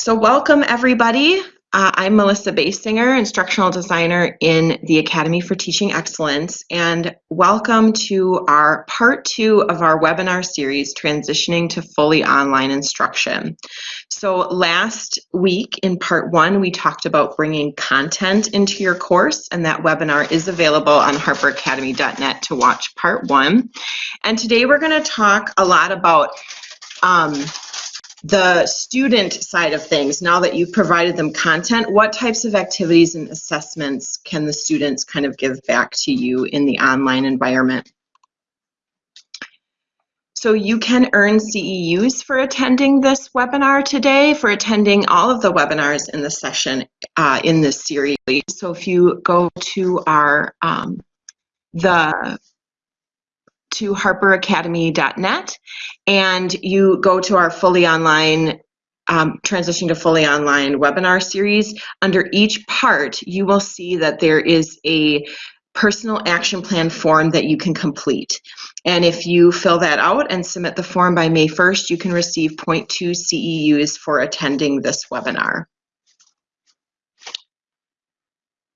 So welcome everybody. Uh, I'm Melissa Basinger, instructional designer in the Academy for Teaching Excellence, and welcome to our part two of our webinar series, Transitioning to Fully Online Instruction. So last week in part one, we talked about bringing content into your course, and that webinar is available on harperacademy.net to watch part one. And today we're gonna talk a lot about um, the student side of things, now that you've provided them content, what types of activities and assessments can the students kind of give back to you in the online environment? So you can earn CEUs for attending this webinar today, for attending all of the webinars in the session uh, in this series. So if you go to our um, the to harperacademy.net and you go to our fully online um, transition to fully online webinar series. Under each part, you will see that there is a personal action plan form that you can complete. And if you fill that out and submit the form by May 1st, you can receive 0.2 CEUs for attending this webinar.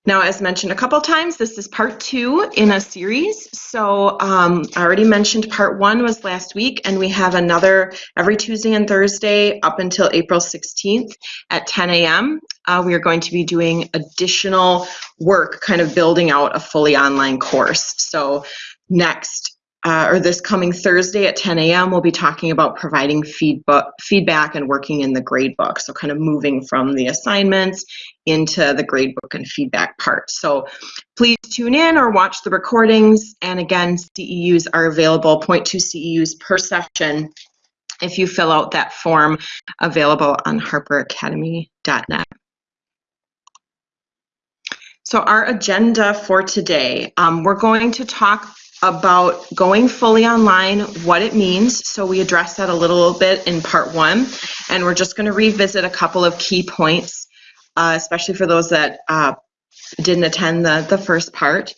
Now, as mentioned a couple times, this is part two in a series. So um, I already mentioned part one was last week, and we have another every Tuesday and Thursday up until April 16th at 10 a.m. Uh, we are going to be doing additional work, kind of building out a fully online course. So next uh, or this coming Thursday at 10 a.m., we'll be talking about providing feedback, feedback and working in the gradebook. So kind of moving from the assignments into the gradebook and feedback part. So please tune in or watch the recordings. And again, CEUs are available, 0.2 CEUs per session if you fill out that form available on harperacademy.net. So our agenda for today, um, we're going to talk about going fully online, what it means. So we addressed that a little bit in part one, and we're just going to revisit a couple of key points, uh, especially for those that uh, didn't attend the, the first part.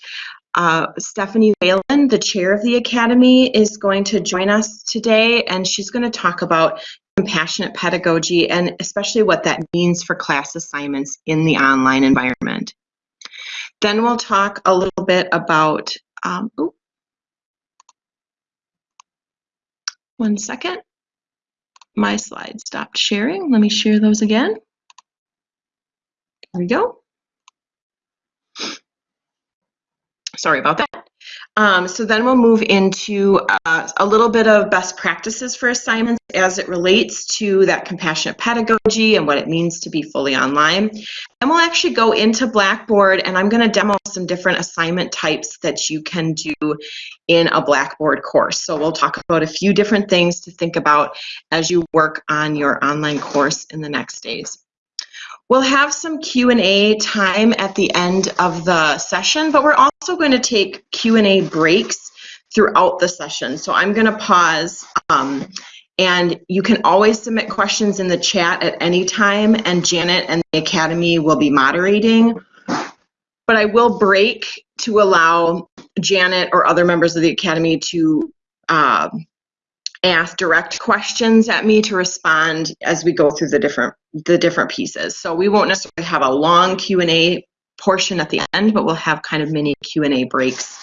Uh, Stephanie Whalen, the chair of the Academy, is going to join us today, and she's going to talk about compassionate pedagogy and especially what that means for class assignments in the online environment. Then we'll talk a little bit about, um, One second. My slide stopped sharing. Let me share those again. There we go. Sorry about that. Um, so then we'll move into uh, a little bit of best practices for assignments as it relates to that compassionate pedagogy and what it means to be fully online. And we'll actually go into Blackboard and I'm going to demo some different assignment types that you can do in a Blackboard course. So we'll talk about a few different things to think about as you work on your online course in the next days. We'll have some Q&A time at the end of the session, but we're also going to take Q&A breaks throughout the session. So I'm going to pause um, and you can always submit questions in the chat at any time and Janet and the Academy will be moderating. But I will break to allow Janet or other members of the Academy to uh, ask direct questions at me to respond as we go through the different the different pieces. So we won't necessarily have a long Q&A portion at the end, but we'll have kind of mini Q&A breaks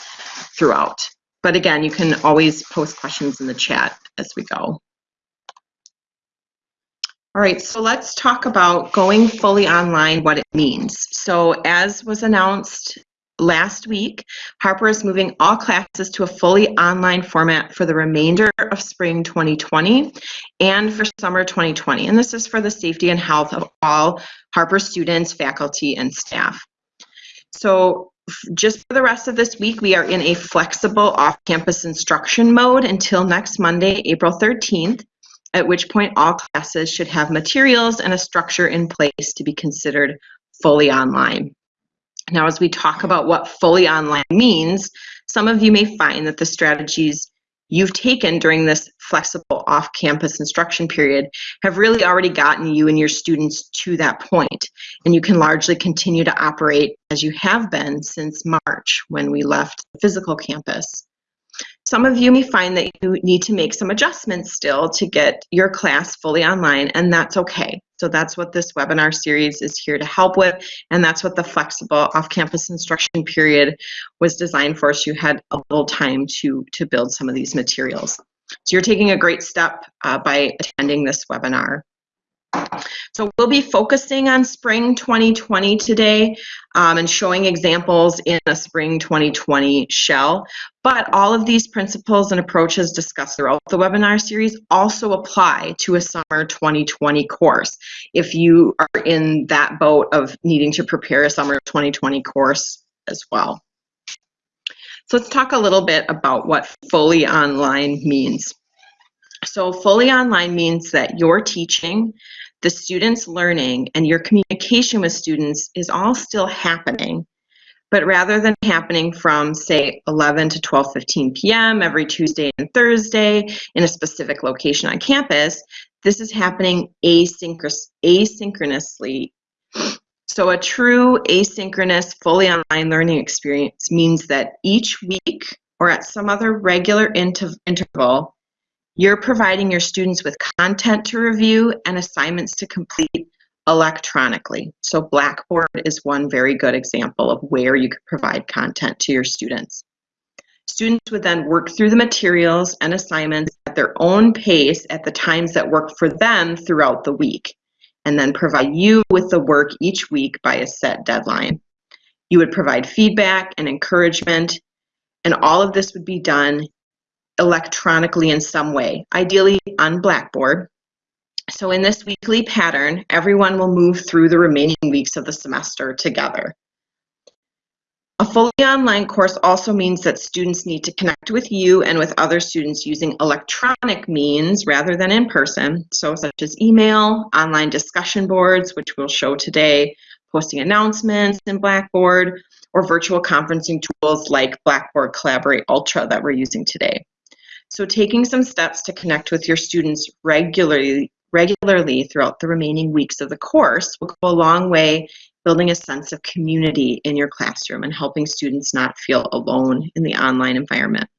throughout. But again, you can always post questions in the chat as we go. All right, so let's talk about going fully online, what it means. So as was announced last week, Harper is moving all classes to a fully online format for the remainder of spring 2020 and for summer 2020. And this is for the safety and health of all Harper students, faculty, and staff. So just for the rest of this week, we are in a flexible off-campus instruction mode until next Monday, April 13th, at which point all classes should have materials and a structure in place to be considered fully online. Now, as we talk about what fully online means, some of you may find that the strategies you've taken during this flexible off-campus instruction period have really already gotten you and your students to that point, and you can largely continue to operate as you have been since March when we left the physical campus. Some of you may find that you need to make some adjustments still to get your class fully online, and that's okay. So that's what this webinar series is here to help with, and that's what the flexible off-campus instruction period was designed for, so you had a little time to, to build some of these materials. So you're taking a great step uh, by attending this webinar. So we'll be focusing on spring 2020 today um, and showing examples in a spring 2020 shell. But all of these principles and approaches discussed throughout the webinar series also apply to a summer 2020 course if you are in that boat of needing to prepare a summer 2020 course as well. So let's talk a little bit about what fully online means. So fully online means that your teaching, the students learning, and your communication with students is all still happening. But rather than happening from, say, 11 to 12.15 p.m. every Tuesday and Thursday in a specific location on campus, this is happening asynchronous, asynchronously. So a true asynchronous, fully online learning experience means that each week or at some other regular interval, you're providing your students with content to review and assignments to complete electronically. So Blackboard is one very good example of where you could provide content to your students. Students would then work through the materials and assignments at their own pace at the times that work for them throughout the week, and then provide you with the work each week by a set deadline. You would provide feedback and encouragement, and all of this would be done electronically in some way, ideally on Blackboard. So in this weekly pattern, everyone will move through the remaining weeks of the semester together. A fully online course also means that students need to connect with you and with other students using electronic means rather than in person, so such as email, online discussion boards, which we'll show today, posting announcements in Blackboard, or virtual conferencing tools like Blackboard Collaborate Ultra that we're using today. So taking some steps to connect with your students regularly, regularly throughout the remaining weeks of the course will go a long way building a sense of community in your classroom and helping students not feel alone in the online environment.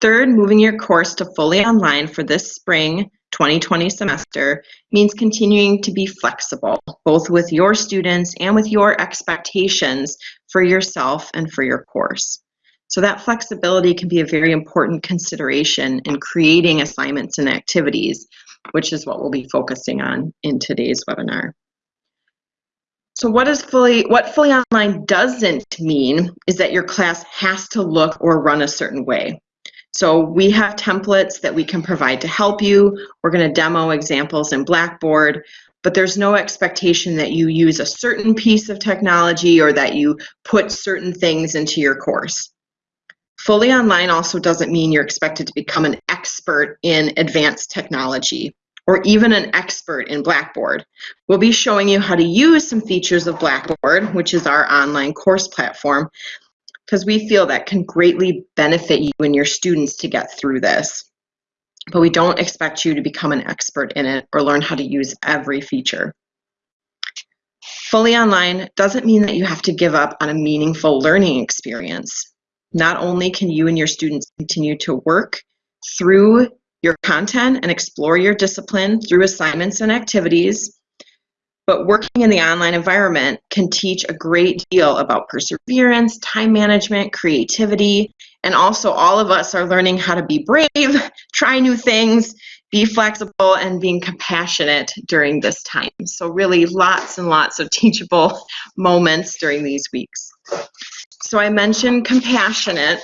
Third, moving your course to fully online for this spring 2020 semester means continuing to be flexible, both with your students and with your expectations for yourself and for your course. So that flexibility can be a very important consideration in creating assignments and activities, which is what we'll be focusing on in today's webinar. So what is fully what fully online doesn't mean is that your class has to look or run a certain way. So we have templates that we can provide to help you. We're going to demo examples in Blackboard, but there's no expectation that you use a certain piece of technology or that you put certain things into your course. Fully online also doesn't mean you're expected to become an expert in advanced technology or even an expert in Blackboard. We'll be showing you how to use some features of Blackboard, which is our online course platform, because we feel that can greatly benefit you and your students to get through this. But we don't expect you to become an expert in it or learn how to use every feature. Fully online doesn't mean that you have to give up on a meaningful learning experience. Not only can you and your students continue to work through your content and explore your discipline through assignments and activities, but working in the online environment can teach a great deal about perseverance, time management, creativity, and also all of us are learning how to be brave, try new things, be flexible, and being compassionate during this time. So really lots and lots of teachable moments during these weeks. So I mentioned compassionate,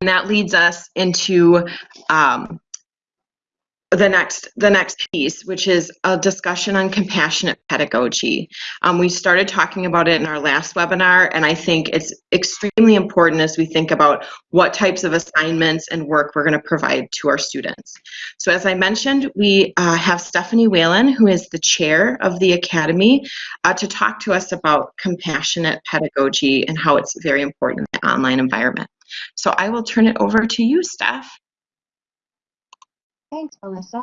and that leads us into um, the next the next piece, which is a discussion on compassionate pedagogy. Um, we started talking about it in our last webinar, and I think it's extremely important as we think about what types of assignments and work we're going to provide to our students. So as I mentioned, we uh, have Stephanie Whalen, who is the chair of the Academy, uh, to talk to us about compassionate pedagogy and how it's very important in the online environment. So I will turn it over to you, Steph. Thanks, Melissa.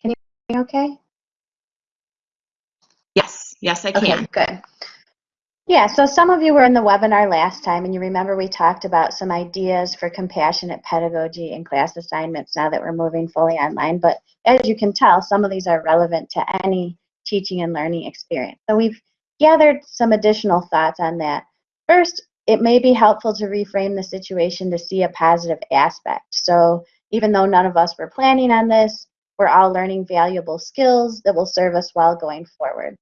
Can you hear me okay? Yes, yes, I can. Okay, good. Yeah, so some of you were in the webinar last time and you remember we talked about some ideas for compassionate pedagogy and class assignments now that we're moving fully online. But as you can tell, some of these are relevant to any teaching and learning experience. So we've gathered some additional thoughts on that. First, it may be helpful to reframe the situation to see a positive aspect. So even though none of us were planning on this, we're all learning valuable skills that will serve us well going forward.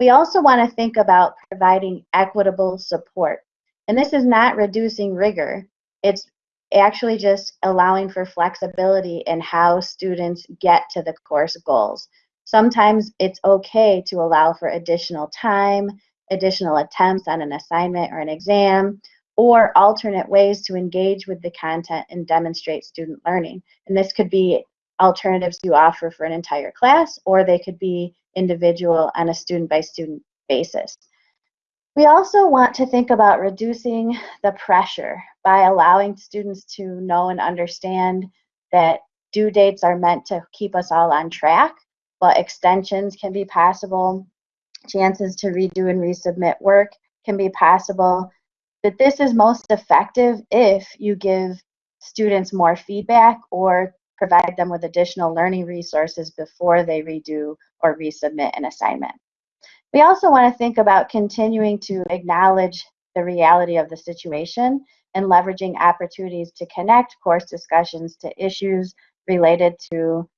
We also want to think about providing equitable support. And this is not reducing rigor. It's actually just allowing for flexibility in how students get to the course goals. Sometimes it's okay to allow for additional time, additional attempts on an assignment or an exam, or alternate ways to engage with the content and demonstrate student learning. And this could be alternatives you offer for an entire class, or they could be individual on a student by student basis. We also want to think about reducing the pressure by allowing students to know and understand that due dates are meant to keep us all on track, but extensions can be possible, chances to redo and resubmit work can be possible, that this is most effective if you give students more feedback or provide them with additional learning resources before they redo or resubmit an assignment. We also want to think about continuing to acknowledge the reality of the situation and leveraging opportunities to connect course discussions to issues related to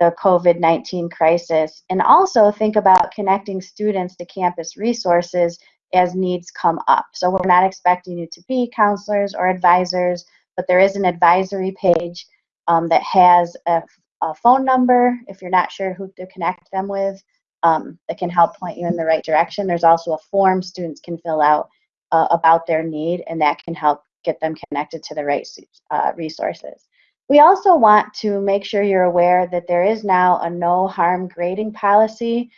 the COVID-19 crisis and also think about connecting students to campus resources as needs come up. So we're not expecting you to be counselors or advisors, but there is an advisory page um, that has a, a, phone number if you're not sure who to connect them with um, that can help point you in the right direction. There's also a form students can fill out uh, about their need and that can help get them connected to the right uh, resources. We also want to make sure you're aware that there is now a no harm grading policy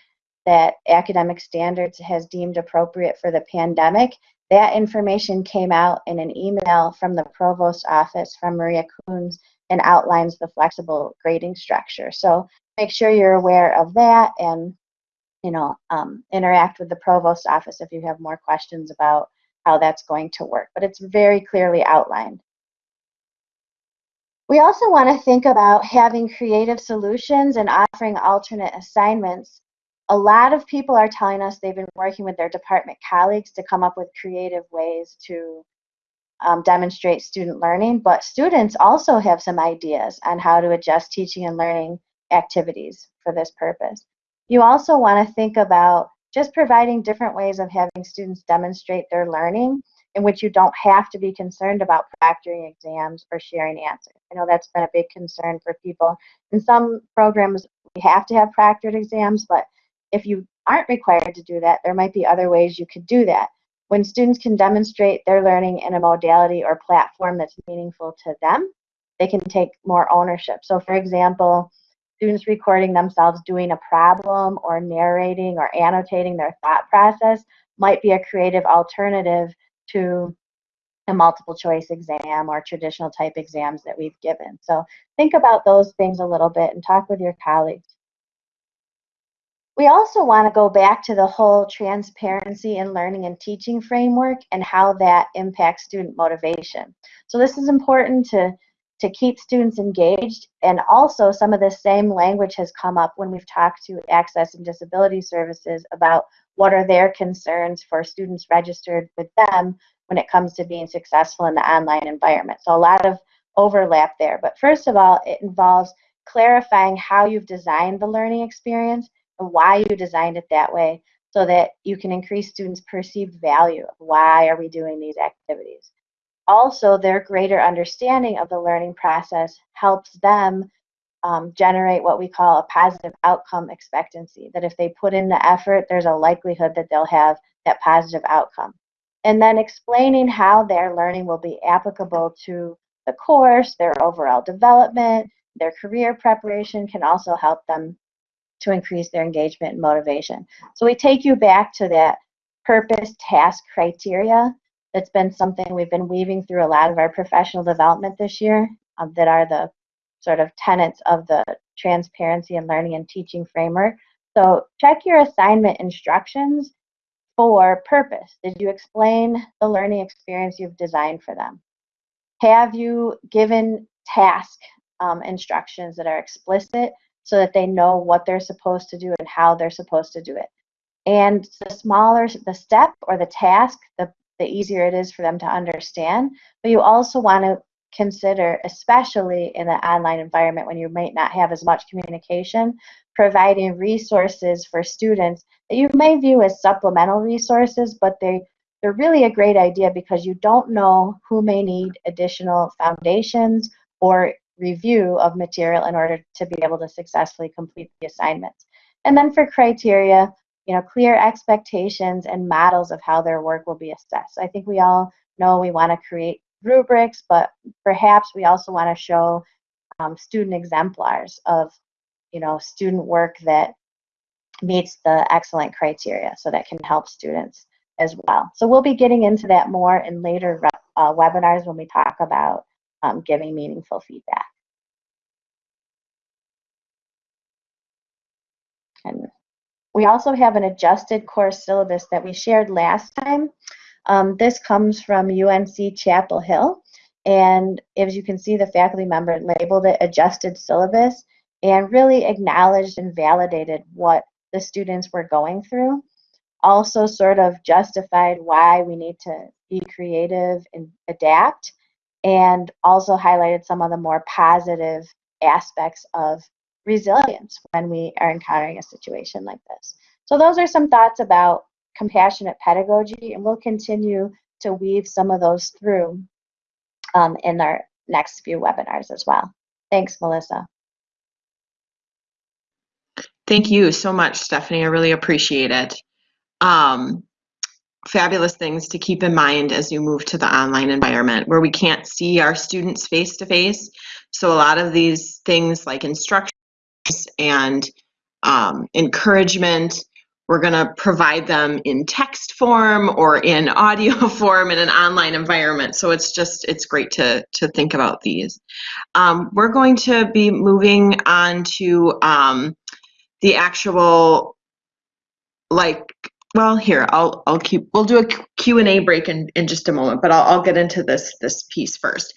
that academic standards has deemed appropriate for the pandemic. That information came out in an email from the provost office from Maria Coons and outlines the flexible grading structure. So make sure you're aware of that and you know um, interact with the provost office if you have more questions about how that's going to work. But it's very clearly outlined. We also want to think about having creative solutions and offering alternate assignments. A lot of people are telling us they've been working with their department colleagues to come up with creative ways to um, demonstrate student learning, but students also have some ideas on how to adjust teaching and learning activities for this purpose. You also want to think about just providing different ways of having students demonstrate their learning in which you don't have to be concerned about proctoring exams or sharing answers. I know that's been a big concern for people. In some programs, we have to have proctored exams, but if you aren't required to do that, there might be other ways you could do that. When students can demonstrate their learning in a modality or platform that's meaningful to them, they can take more ownership. So for example, students recording themselves doing a problem or narrating or annotating their thought process might be a creative alternative to a multiple choice exam or traditional type exams that we've given. So think about those things a little bit and talk with your colleagues. We also want to go back to the whole transparency in learning and teaching framework and how that impacts student motivation. So this is important to, to keep students engaged and also some of the same language has come up when we've talked to Access and Disability Services about what are their concerns for students registered with them when it comes to being successful in the online environment. So a lot of overlap there. But first of all, it involves clarifying how you've designed the learning experience why you designed it that way so that you can increase students' perceived value of why are we doing these activities. Also, their greater understanding of the learning process helps them um, generate what we call a positive outcome expectancy, that if they put in the effort, there's a likelihood that they'll have that positive outcome. And then explaining how their learning will be applicable to the course, their overall development, their career preparation can also help them to increase their engagement and motivation. So we take you back to that purpose task criteria. That's been something we've been weaving through a lot of our professional development this year um, that are the sort of tenets of the transparency and learning and teaching framework. So check your assignment instructions for purpose. Did you explain the learning experience you've designed for them? Have you given task um, instructions that are explicit so that they know what they're supposed to do and how they're supposed to do it? And the smaller the step or the task, the, the easier it is for them to understand. But you also want to consider, especially in an online environment when you might not have as much communication, providing resources for students that you may view as supplemental resources, but they, they're really a great idea because you don't know who may need additional foundations or review of material in order to be able to successfully complete the assignments. And then for criteria, you know, clear expectations and models of how their work will be assessed. I think we all know we want to create rubrics, but perhaps we also want to show um, student exemplars of, you know, student work that meets the excellent criteria so that can help students as well. So we'll be getting into that more in later uh, webinars when we talk about um, giving meaningful feedback. And we also have an adjusted course syllabus that we shared last time. Um, this comes from UNC Chapel Hill. And as you can see, the faculty member labeled it adjusted syllabus and really acknowledged and validated what the students were going through. Also sort of justified why we need to be creative and adapt and also highlighted some of the more positive aspects of resilience when we are encountering a situation like this. So those are some thoughts about compassionate pedagogy, and we'll continue to weave some of those through um, in our next few webinars as well. Thanks, Melissa. Thank you so much, Stephanie. I really appreciate it. Um, fabulous things to keep in mind as you move to the online environment where we can't see our students face to face. So a lot of these things like instructions and um, encouragement we're going to provide them in text form or in audio form in an online environment. So it's just, it's great to, to think about these. Um, we're going to be moving on to um, the actual like well, here, I'll, I'll keep, we'll do a Q&A break in, in just a moment, but I'll, I'll get into this, this piece first.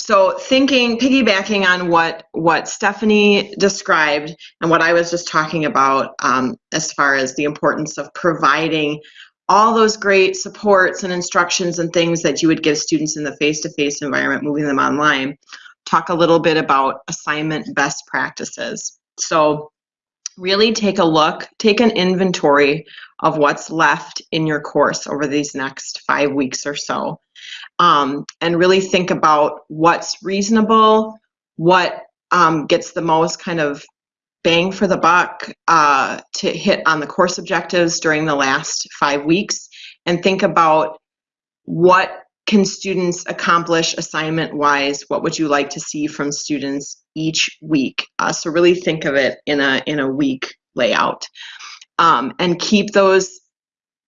So thinking, piggybacking on what, what Stephanie described and what I was just talking about um, as far as the importance of providing all those great supports and instructions and things that you would give students in the face-to-face -face environment, moving them online, talk a little bit about assignment best practices. So really take a look, take an inventory of what's left in your course over these next five weeks or so. Um, and really think about what's reasonable, what um, gets the most kind of bang for the buck uh, to hit on the course objectives during the last five weeks, and think about what can students accomplish assignment wise what would you like to see from students each week? Uh, so really think of it in a in a week layout. Um, and keep those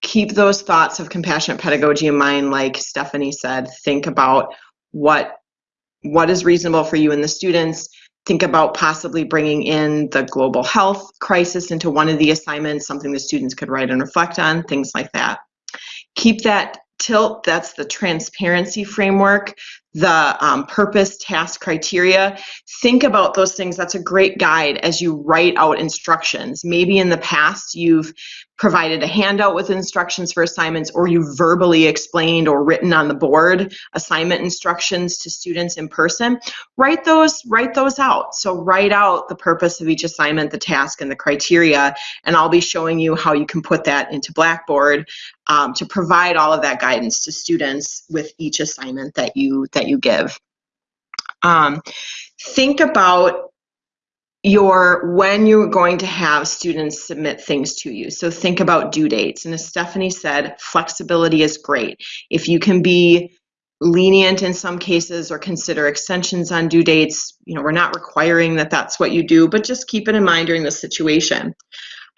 keep those thoughts of compassionate pedagogy in mind like stephanie said think about what what is reasonable for you and the students. Think about possibly bringing in the global health crisis into one of the assignments something the students could write and reflect on things like that. Keep that TILT that's the transparency framework the um, purpose task criteria think about those things. That's a great guide as you write out instructions. Maybe in the past you've provided a handout with instructions for assignments or you verbally explained or written on the board assignment instructions to students in person. Write those write those out. So write out the purpose of each assignment the task and the criteria and i'll be showing you how you can put that into blackboard um, to provide all of that guidance to students with each assignment that you that you give um, think about your when you're going to have students submit things to you. So think about due dates. And as Stephanie said, flexibility is great. If you can be lenient in some cases or consider extensions on due dates, you know, we're not requiring that that's what you do, but just keep it in mind during the situation.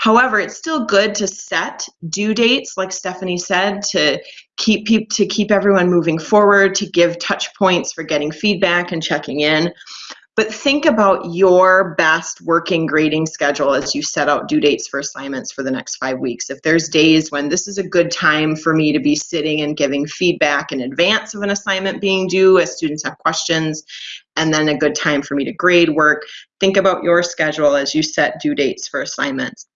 However, it's still good to set due dates, like Stephanie said, to keep people to keep everyone moving forward, to give touch points for getting feedback and checking in. but think about your best working grading schedule as you set out due dates for assignments for the next five weeks. If there's days when this is a good time for me to be sitting and giving feedback in advance of an assignment being due as students have questions, and then a good time for me to grade work, think about your schedule as you set due dates for assignments.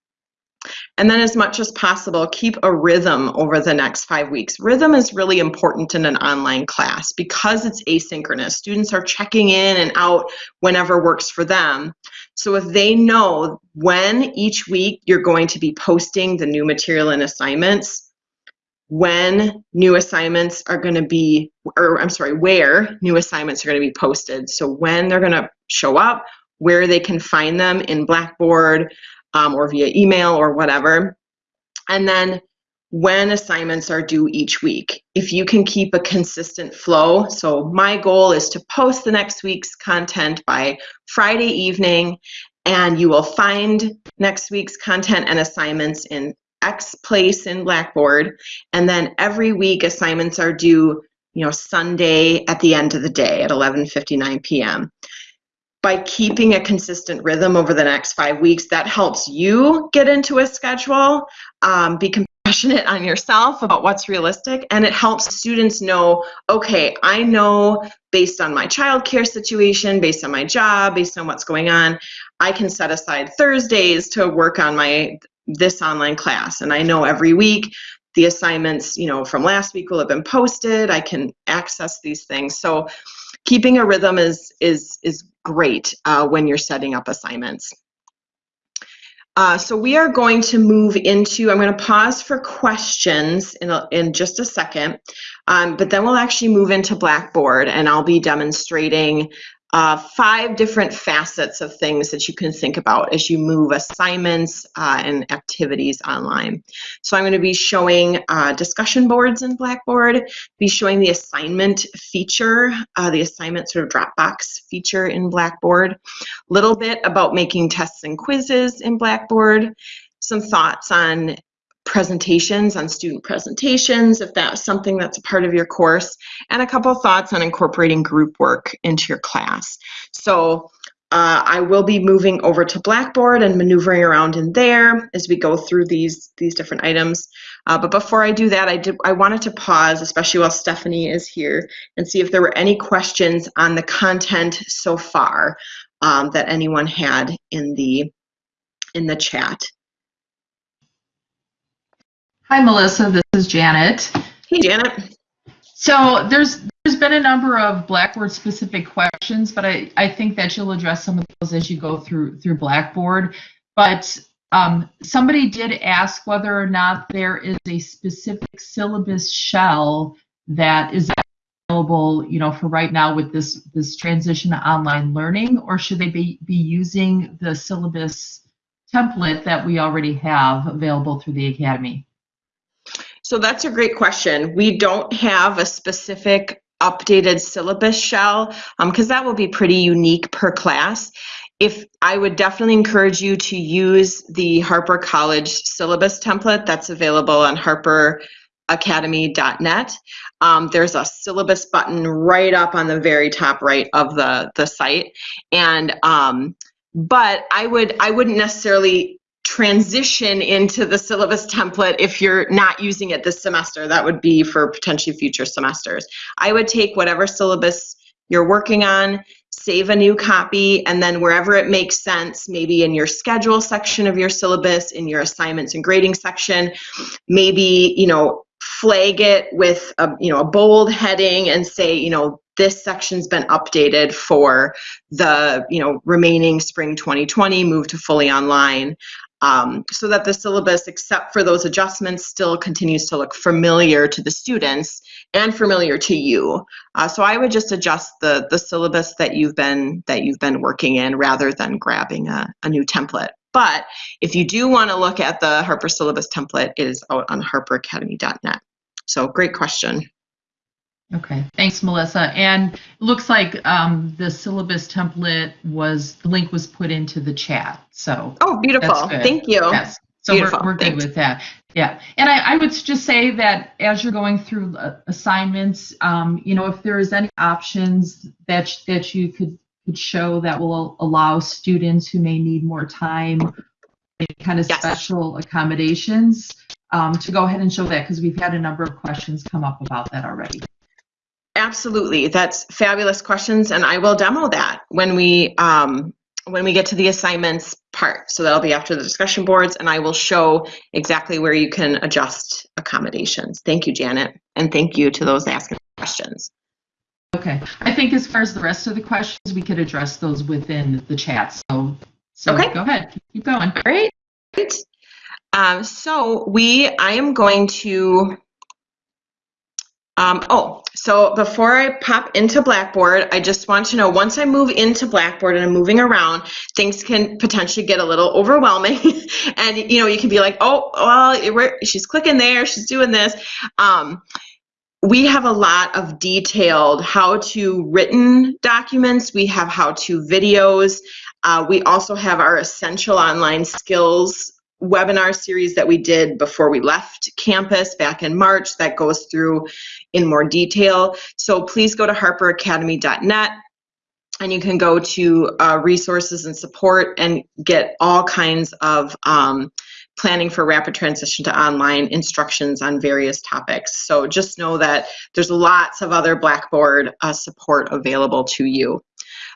And then as much as possible, keep a rhythm over the next five weeks. Rhythm is really important in an online class because it's asynchronous. Students are checking in and out whenever works for them. So if they know when each week you're going to be posting the new material and assignments, when new assignments are going to be, or I'm sorry, where new assignments are going to be posted. So when they're going to show up, where they can find them in Blackboard, um, or via email or whatever. And then when assignments are due each week. If you can keep a consistent flow, so my goal is to post the next week's content by Friday evening, and you will find next week's content and assignments in X place in Blackboard, and then every week assignments are due, you know, Sunday at the end of the day at 11:59 p.m by keeping a consistent rhythm over the next five weeks, that helps you get into a schedule, um, be compassionate on yourself about what's realistic, and it helps students know, okay, I know based on my childcare situation, based on my job, based on what's going on, I can set aside Thursdays to work on my this online class. And I know every week the assignments, you know, from last week will have been posted. I can access these things. So keeping a rhythm is is is great uh, when you're setting up assignments. Uh, so we are going to move into, I'm going to pause for questions in, a, in just a second, um, but then we'll actually move into Blackboard and I'll be demonstrating uh, five different facets of things that you can think about as you move assignments uh, and activities online. So I'm going to be showing uh, discussion boards in Blackboard, be showing the assignment feature, uh, the assignment sort of Dropbox feature in Blackboard, a little bit about making tests and quizzes in Blackboard, some thoughts on presentations on student presentations, if that's something that's a part of your course, and a couple thoughts on incorporating group work into your class. So uh, I will be moving over to Blackboard and maneuvering around in there as we go through these, these different items. Uh, but before I do that, I, did, I wanted to pause, especially while Stephanie is here, and see if there were any questions on the content so far um, that anyone had in the, in the chat. Hi, Melissa. This is Janet. Hey, Janet. So there's there's been a number of Blackboard specific questions, but I, I think that you'll address some of those as you go through through Blackboard. But um, somebody did ask whether or not there is a specific syllabus shell that is available, you know, for right now with this this transition to online learning, or should they be be using the syllabus template that we already have available through the Academy? So that's a great question. We don't have a specific updated syllabus shell because um, that will be pretty unique per class. If I would definitely encourage you to use the Harper College syllabus template that's available on harperacademy.net. Um, there's a syllabus button right up on the very top right of the, the site. And um, but I would I wouldn't necessarily transition into the syllabus template if you're not using it this semester. That would be for potentially future semesters. I would take whatever syllabus you're working on, save a new copy, and then wherever it makes sense, maybe in your schedule section of your syllabus, in your assignments and grading section, maybe, you know, flag it with a, you know, a bold heading and say, you know, this section's been updated for the you know remaining spring 2020 move to fully online um, so that the syllabus, except for those adjustments, still continues to look familiar to the students and familiar to you. Uh, so I would just adjust the the syllabus that you've been that you've been working in rather than grabbing a, a new template. But if you do want to look at the Harper syllabus template, it is out on harperacademy.net. So great question. Okay, thanks, Melissa. And looks like um, the syllabus template was the link was put into the chat. So oh, beautiful. Thank you. Yes. So we're, we're good with that. Yeah. And I, I, would just say that as you're going through uh, assignments, um, you know, if there is any options that that you could could show that will allow students who may need more time, any kind of Yes. special accommodations, um, to go ahead and show that because we've had a number of questions come up about that already. Absolutely, that's fabulous questions, and I will demo that when we um, when we get to the assignments part. So that'll be after the discussion boards, and I will show exactly where you can adjust accommodations. Thank you, Janet, and thank you to those asking questions. Okay, I think as far as the rest of the questions, we could address those within the chat. So, so Okay. go ahead, keep going. Great. Um, so we, I am going to. Um, oh, so before I pop into Blackboard, I just want to know once I move into Blackboard and I'm moving around, things can potentially get a little overwhelming. and you know, you can be like, oh, well, she's clicking there, she's doing this. Um, we have a lot of detailed how to written documents. We have how to videos. Uh, we also have our essential online skills webinar series that we did before we left campus back in March that goes through in more detail. So please go to harperacademy.net and you can go to uh, resources and support and get all kinds of um, planning for rapid transition to online instructions on various topics. So just know that there's lots of other Blackboard uh, support available to you.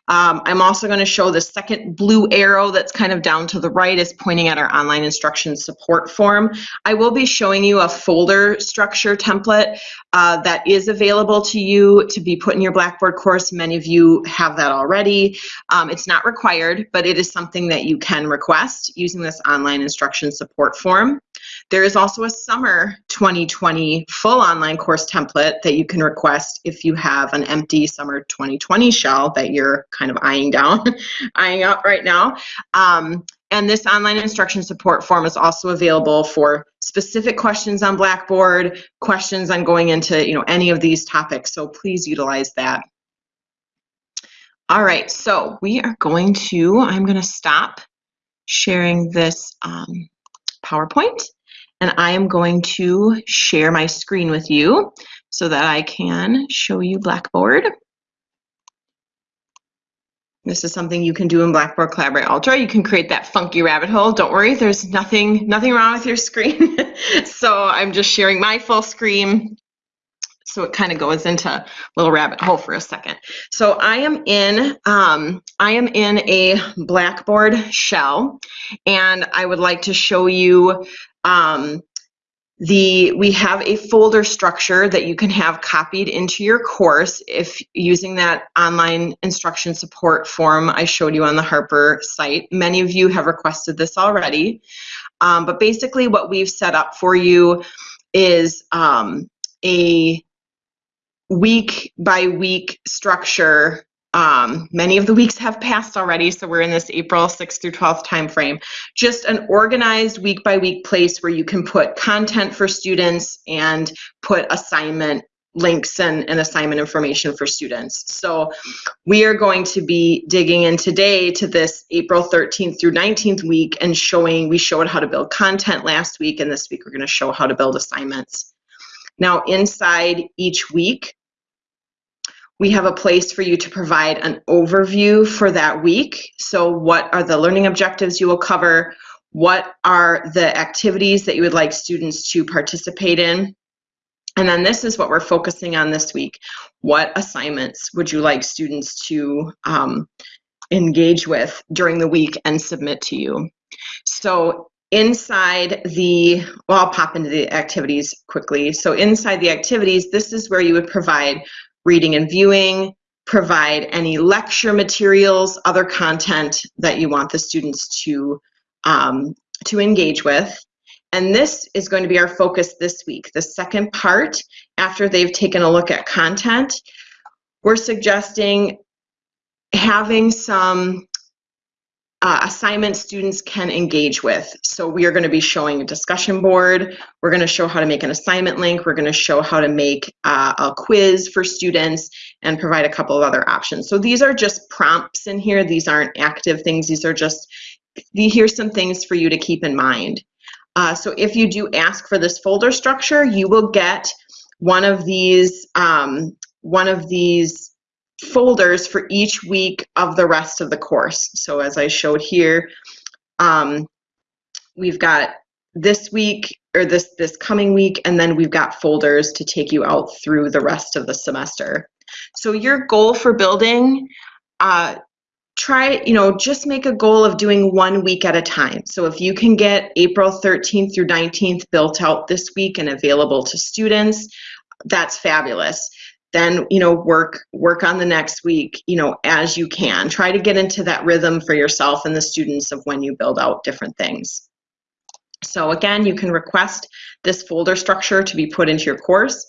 Um, I'm also going to show the second blue arrow that's kind of down to the right is pointing at our online instruction support form. I will be showing you a folder structure template uh, that is available to you to be put in your Blackboard course. Many of you have that already. Um, it's not required, but it is something that you can request using this online instruction support form. There is also a summer 2020 full online course template that you can request if you have an empty summer 2020 shell that you're kind of eyeing down, eyeing up right now. Um, and this online instruction support form is also available for specific questions on Blackboard, questions on going into you know any of these topics. So please utilize that. All right, so we are going to, I'm going to stop sharing this um, PowerPoint and I am going to share my screen with you so that I can show you Blackboard. This is something you can do in Blackboard Collaborate Ultra. You can create that funky rabbit hole. Don't worry, there's nothing nothing wrong with your screen. so I'm just sharing my full screen. So it kind of goes into a little rabbit hole for a second. So I am in um, I am in a Blackboard shell, and I would like to show you um, the we have a folder structure that you can have copied into your course if using that online instruction support form I showed you on the Harper site. Many of you have requested this already, um, but basically what we've set up for you is um, a week by week structure. Um, many of the weeks have passed already, so we're in this April 6th through 12th timeframe. Just an organized week by week place where you can put content for students and put assignment links and, and assignment information for students. So we are going to be digging in today to this April 13th through 19th week and showing, we showed how to build content last week, and this week we're going to show how to build assignments. Now, inside each week, we have a place for you to provide an overview for that week. So, what are the learning objectives you will cover? What are the activities that you would like students to participate in? And then this is what we're focusing on this week. What assignments would you like students to um, engage with during the week and submit to you? So inside the, well, I'll pop into the activities quickly. So inside the activities, this is where you would provide reading and viewing, provide any lecture materials, other content that you want the students to, um, to engage with. And this is going to be our focus this week. The second part, after they've taken a look at content, we're suggesting having some uh, assignments students can engage with. So we are going to be showing a discussion board. We're going to show how to make an assignment link. We're going to show how to make uh, a quiz for students and provide a couple of other options. So these are just prompts in here. These aren't active things. These are just, here's some things for you to keep in mind. Uh, so if you do ask for this folder structure, you will get one of these, um, one of these folders for each week of the rest of the course. So as I showed here, um, we've got this week or this this coming week and then we've got folders to take you out through the rest of the semester. So your goal for building uh, try you know just make a goal of doing one week at a time. So if you can get april 13th through 19th built out this week and available to students that's fabulous then you know work work on the next week you know as you can try to get into that rhythm for yourself and the students of when you build out different things so again, you can request this folder structure to be put into your course.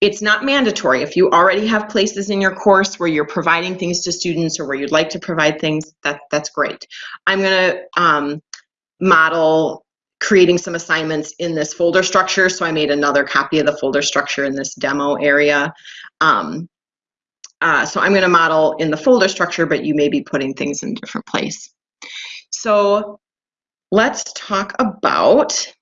It's not mandatory. If you already have places in your course where you're providing things to students or where you'd like to provide things, that, that's great. I'm going to um, model creating some assignments in this folder structure. So I made another copy of the folder structure in this demo area. Um, uh, so I'm going to model in the folder structure, but you may be putting things in a different place. So let's talk about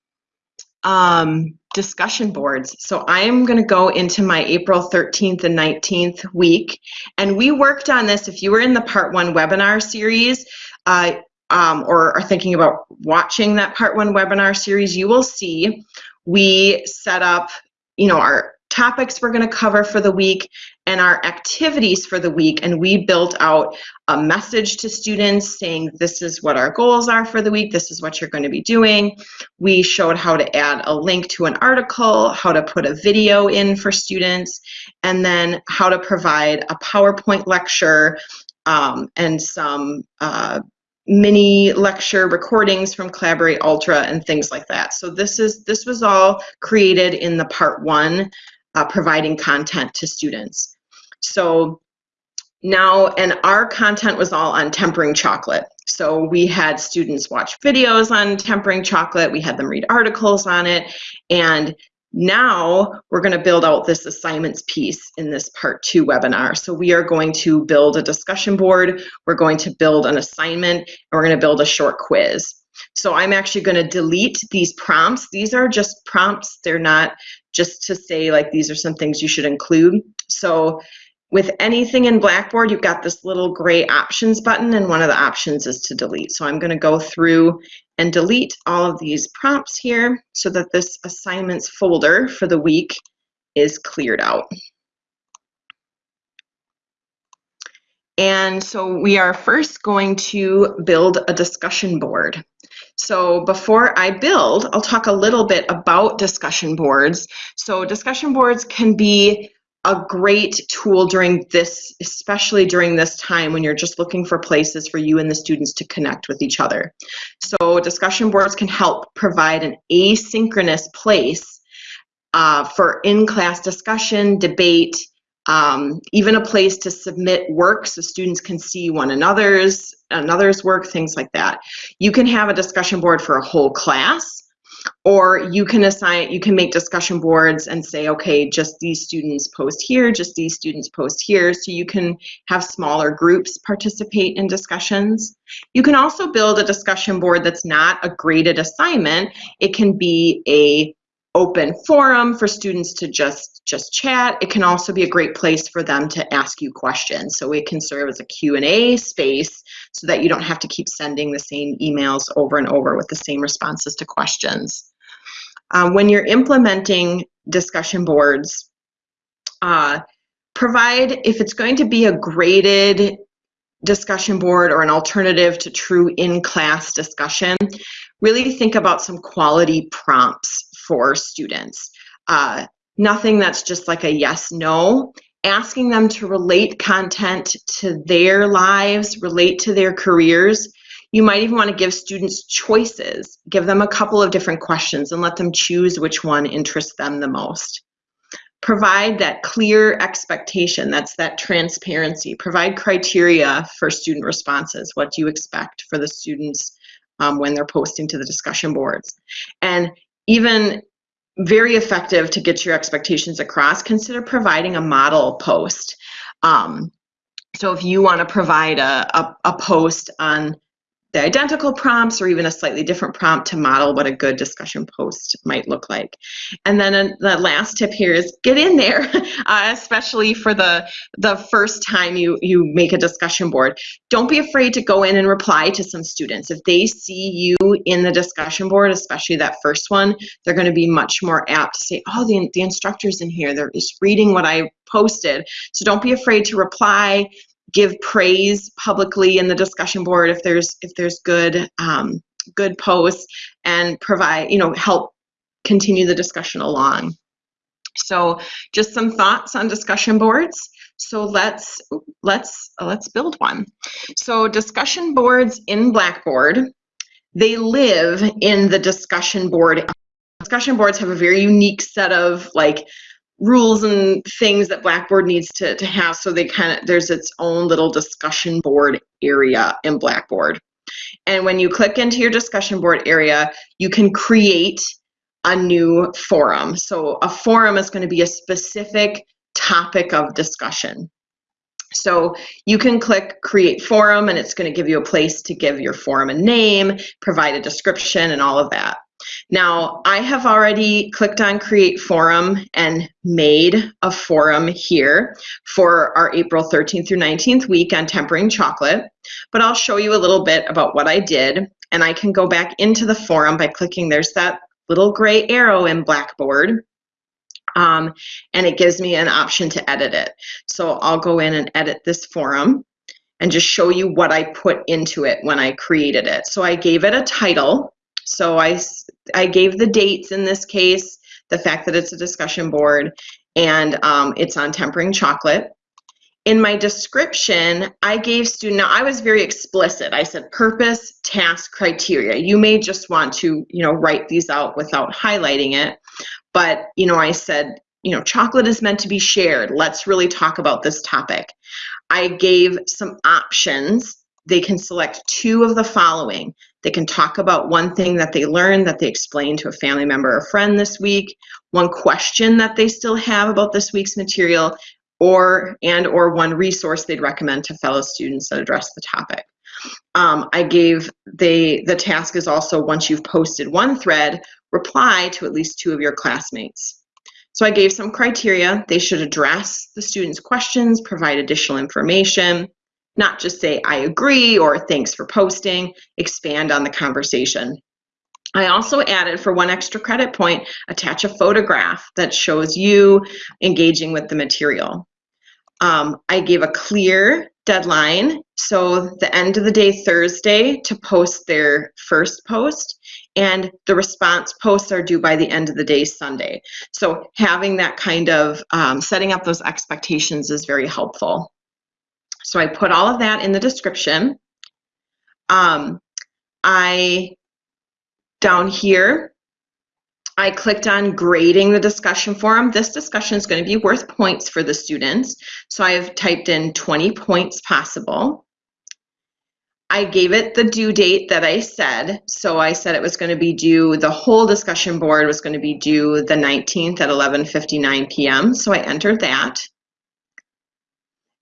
um, discussion boards. So I am going to go into my April 13th and 19th week. And we worked on this. If you were in the part one webinar series, uh, um, or are thinking about watching that part one webinar series, you will see we set up, you know, our topics we're going to cover for the week and our activities for the week and we built out a message to students saying this is what our goals are for the week. This is what you're going to be doing. We showed how to add a link to an article how to put a video in for students and then how to provide a powerpoint lecture um, and some uh, mini lecture recordings from collaborate ultra and things like that so this is this was all created in the part one uh, providing content to students. So now, and our content was all on tempering chocolate. So we had students watch videos on tempering chocolate, we had them read articles on it, and now we're going to build out this assignments piece in this part two webinar. So we are going to build a discussion board, we're going to build an assignment, and we're going to build a short quiz. So I'm actually going to delete these prompts. These are just prompts. They're not just to say like these are some things you should include. So with anything in Blackboard, you've got this little gray options button and one of the options is to delete. So I'm going to go through and delete all of these prompts here so that this assignments folder for the week is cleared out. And so we are first going to build a discussion board. So before I build, I'll talk a little bit about discussion boards. So discussion boards can be a great tool during this, especially during this time when you're just looking for places for you and the students to connect with each other. So discussion boards can help provide an asynchronous place uh, for in-class discussion, debate, um, even a place to submit work so students can see one another's another's work, things like that. You can have a discussion board for a whole class, or you can assign, you can make discussion boards and say, okay, just these students post here, just these students post here, so you can have smaller groups participate in discussions. You can also build a discussion board that's not a graded assignment. It can be a open forum for students to just just chat. It can also be a great place for them to ask you questions. So it can serve as a q&a space so that you don't have to keep sending the same emails over and over with the same responses to questions. Um, when you're implementing discussion boards uh, provide if it's going to be a graded discussion board or an alternative to true in-class discussion really think about some quality prompts for students. Uh, nothing that's just like a yes, no. Asking them to relate content to their lives, relate to their careers. You might even want to give students choices. Give them a couple of different questions and let them choose which one interests them the most. Provide that clear expectation, that's that transparency. Provide criteria for student responses. What do you expect for the students um, when they're posting to the discussion boards? And even very effective to get your expectations across, consider providing a model post. Um, so if you want to provide a, a, a, post on the identical prompts or even a slightly different prompt to model what a good discussion post might look like. And then the last tip here is get in there, uh, especially for the, the first time you, you make a discussion board. Don't be afraid to go in and reply to some students. If they see you in the discussion board, especially that first one, they're going to be much more apt to say, oh, the, the instructor's in here. They're just reading what I posted. So don't be afraid to reply give praise publicly in the discussion board if there's if there's good um, good posts and provide you know help continue the discussion along. So just some thoughts on discussion boards. So let's let's let's build one. So discussion boards in blackboard they live in the discussion board. Discussion boards have a very unique set of like rules and things that Blackboard needs to, to have so they kind of there's its own little discussion board area in Blackboard. And when you click into your discussion board area, you can create a new forum. So a forum is going to be a specific topic of discussion. So you can click create forum and it's going to give you a place to give your forum a name, provide a description and all of that. Now, I have already clicked on Create Forum and made a forum here for our April 13th through 19th week on tempering chocolate, but I'll show you a little bit about what I did, and I can go back into the forum by clicking, there's that little gray arrow in Blackboard, um, and it gives me an option to edit it. So I'll go in and edit this forum and just show you what I put into it when I created it. So I gave it a title, so I, I gave the dates in this case, the fact that it's a discussion board, and um, it's on tempering chocolate. In my description, I gave student, now I was very explicit. I said purpose, task, criteria. You may just want to, you know, write these out without highlighting it. But, you know, I said, you know, chocolate is meant to be shared. Let's really talk about this topic. I gave some options. They can select two of the following. They can talk about one thing that they learned that they explained to a family member or friend this week, one question that they still have about this week's material, or and or one resource they'd recommend to fellow students that address the topic. Um, I gave the the task is also once you've posted one thread, reply to at least two of your classmates. So I gave some criteria. They should address the students' questions, provide additional information, not just say, I agree or thanks for posting, expand on the conversation. I also added for one extra credit point, attach a photograph that shows you engaging with the material. Um, I gave a clear deadline, so the end of the day Thursday to post their first post, and the response posts are due by the end of the day Sunday. So having that kind of um, setting up those expectations is very helpful. So I put all of that in the description. Um, I, down here, I clicked on grading the discussion forum. This discussion is going to be worth points for the students. So I've typed in 20 points possible. I gave it the due date that I said. So I said it was going to be due, the whole discussion board was going to be due the 19th at 11.59 p.m. So I entered that.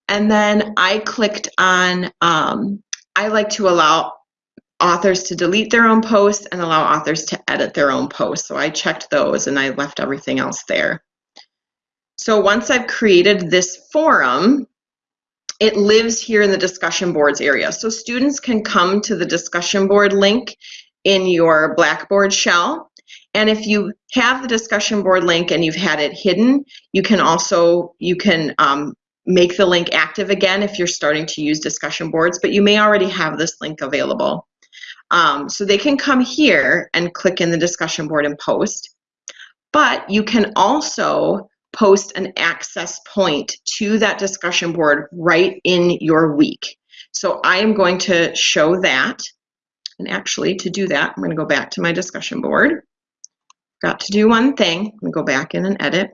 And then I clicked on, um, I like to allow authors to delete their own posts and allow authors to edit their own posts. So I checked those and I left everything else there. So once I've created this forum, it lives here in the discussion boards area. So students can come to the discussion board link in your Blackboard shell. And if you have the discussion board link and you've had it hidden, you can also, you can um, make the link active again if you're starting to use discussion boards, but you may already have this link available. Um, so they can come here and click in the discussion board and post, but you can also post an access point to that discussion board right in your week. So I am going to show that. And actually, to do that, I'm going to go back to my discussion board. Got to do one thing. I'm to go back in and edit.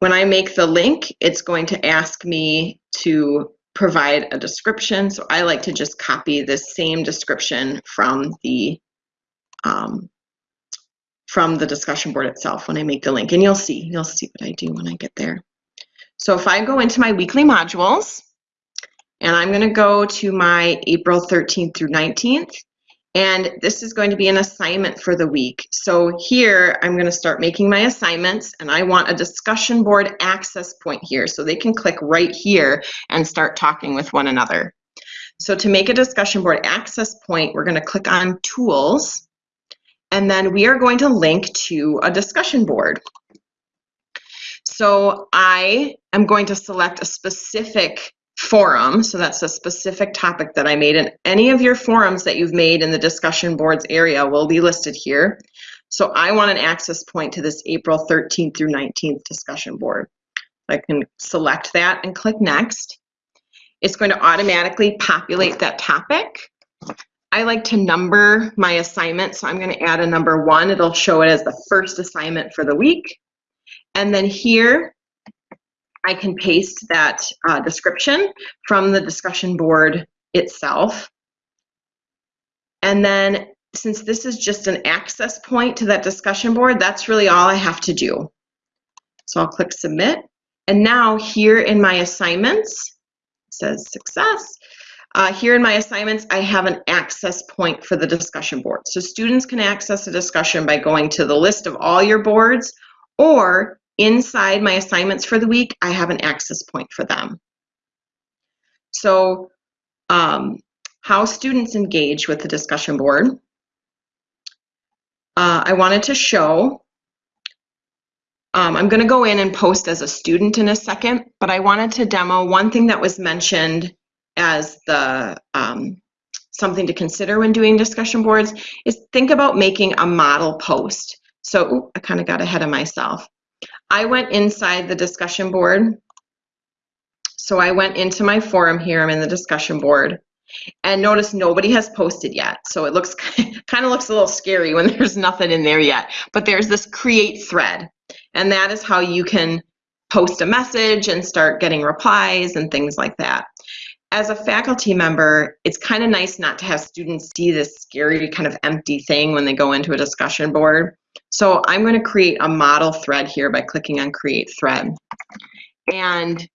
When I make the link, it's going to ask me to provide a description. So I like to just copy the same description from the um, from the discussion board itself when I make the link. And you'll see, you'll see what I do when I get there. So if I go into my weekly modules, And I'm going to go to my April 13th through 19th. And this is going to be an assignment for the week. So here I'm going to start making my assignments and I want a discussion board access point here so they can click right here and start talking with one another. So to make a discussion board access point, we're going to click on tools and then we are going to link to a discussion board. So I am going to select a specific forum. So that's a specific topic that I made. And any of your forums that you've made in the discussion boards area will be listed here. So I want an access point to this April 13th through 19th discussion board. I can select that and click next. It's going to automatically populate that topic. I like to number my assignment, so I'm going to add a number one. It'll show it as the first assignment for the week. And then here, I can paste that uh, description from the discussion board itself. And then since this is just an access point to that discussion board, that's really all I have to do. So I'll click submit. And now here in my assignments, says success. Uh, here in my assignments, I have an access point for the discussion board. So students can access a discussion by going to the list of all your boards or inside my assignments for the week, I have an access point for them. So um, how students engage with the discussion board. Uh, I wanted to show, um, I'm going to go in and post as a student in a second, but I wanted to demo one thing that was mentioned as the um, something to consider when doing discussion boards is think about making a model post. So ooh, I kind of got ahead of myself. I went inside the discussion board. So I went into my forum here, I'm in the discussion board, and notice nobody has posted yet. So it looks kind of looks a little scary when there's nothing in there yet, but there's this create thread. And that is how you can post a message and start getting replies and things like that. As a faculty member, it's kind of nice not to have students see this scary kind of empty thing when they go into a discussion board. So I'm going to create a model thread here by clicking on create thread. And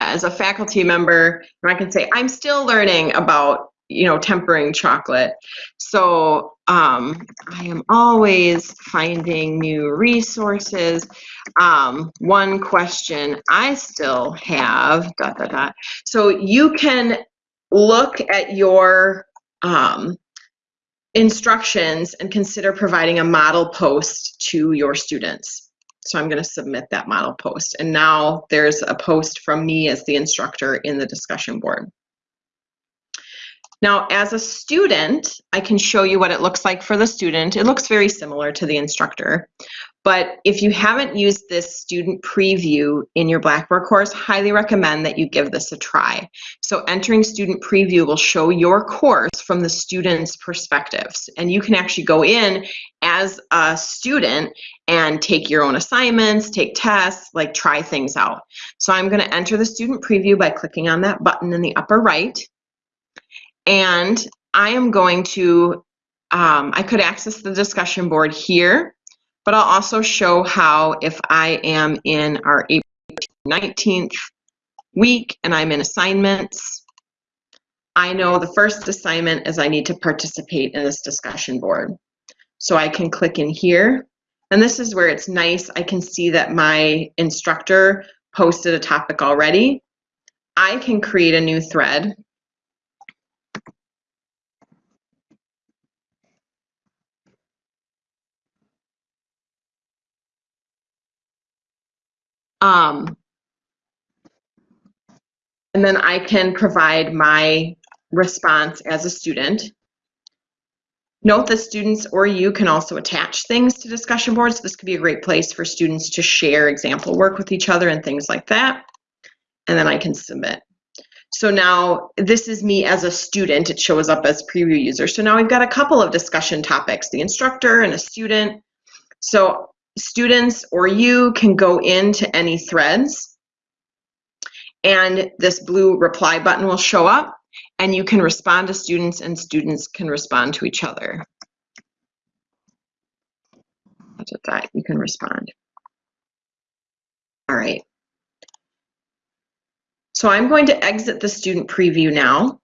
as a faculty member, I can say, I'm still learning about, you know, tempering chocolate. So um, I am always finding new resources. Um, one question I still have, dot, dot, dot. So you can look at your um, instructions and consider providing a model post to your students. So I'm going to submit that model post. And now there's a post from me as the instructor in the discussion board. Now, as a student, I can show you what it looks like for the student. It looks very similar to the instructor. But if you haven't used this student preview in your Blackboard course, highly recommend that you give this a try. So entering student preview will show your course from the student's perspectives. And you can actually go in as a student and take your own assignments, take tests, like try things out. So I'm gonna enter the student preview by clicking on that button in the upper right. And I am going to, um, I could access the discussion board here, but I'll also show how if I am in our April 19th week and I'm in assignments, I know the first assignment is I need to participate in this discussion board. So I can click in here, and this is where it's nice. I can see that my instructor posted a topic already. I can create a new thread Um, and then I can provide my response as a student. Note that students or you can also attach things to discussion boards. This could be a great place for students to share example work with each other and things like that. And then I can submit. So now this is me as a student. It shows up as preview user. So now we've got a couple of discussion topics, the instructor and a student. So students or you can go into any threads and this blue reply button will show up and you can respond to students and students can respond to each other. That's what that, you can respond. All right. So I'm going to exit the student preview now.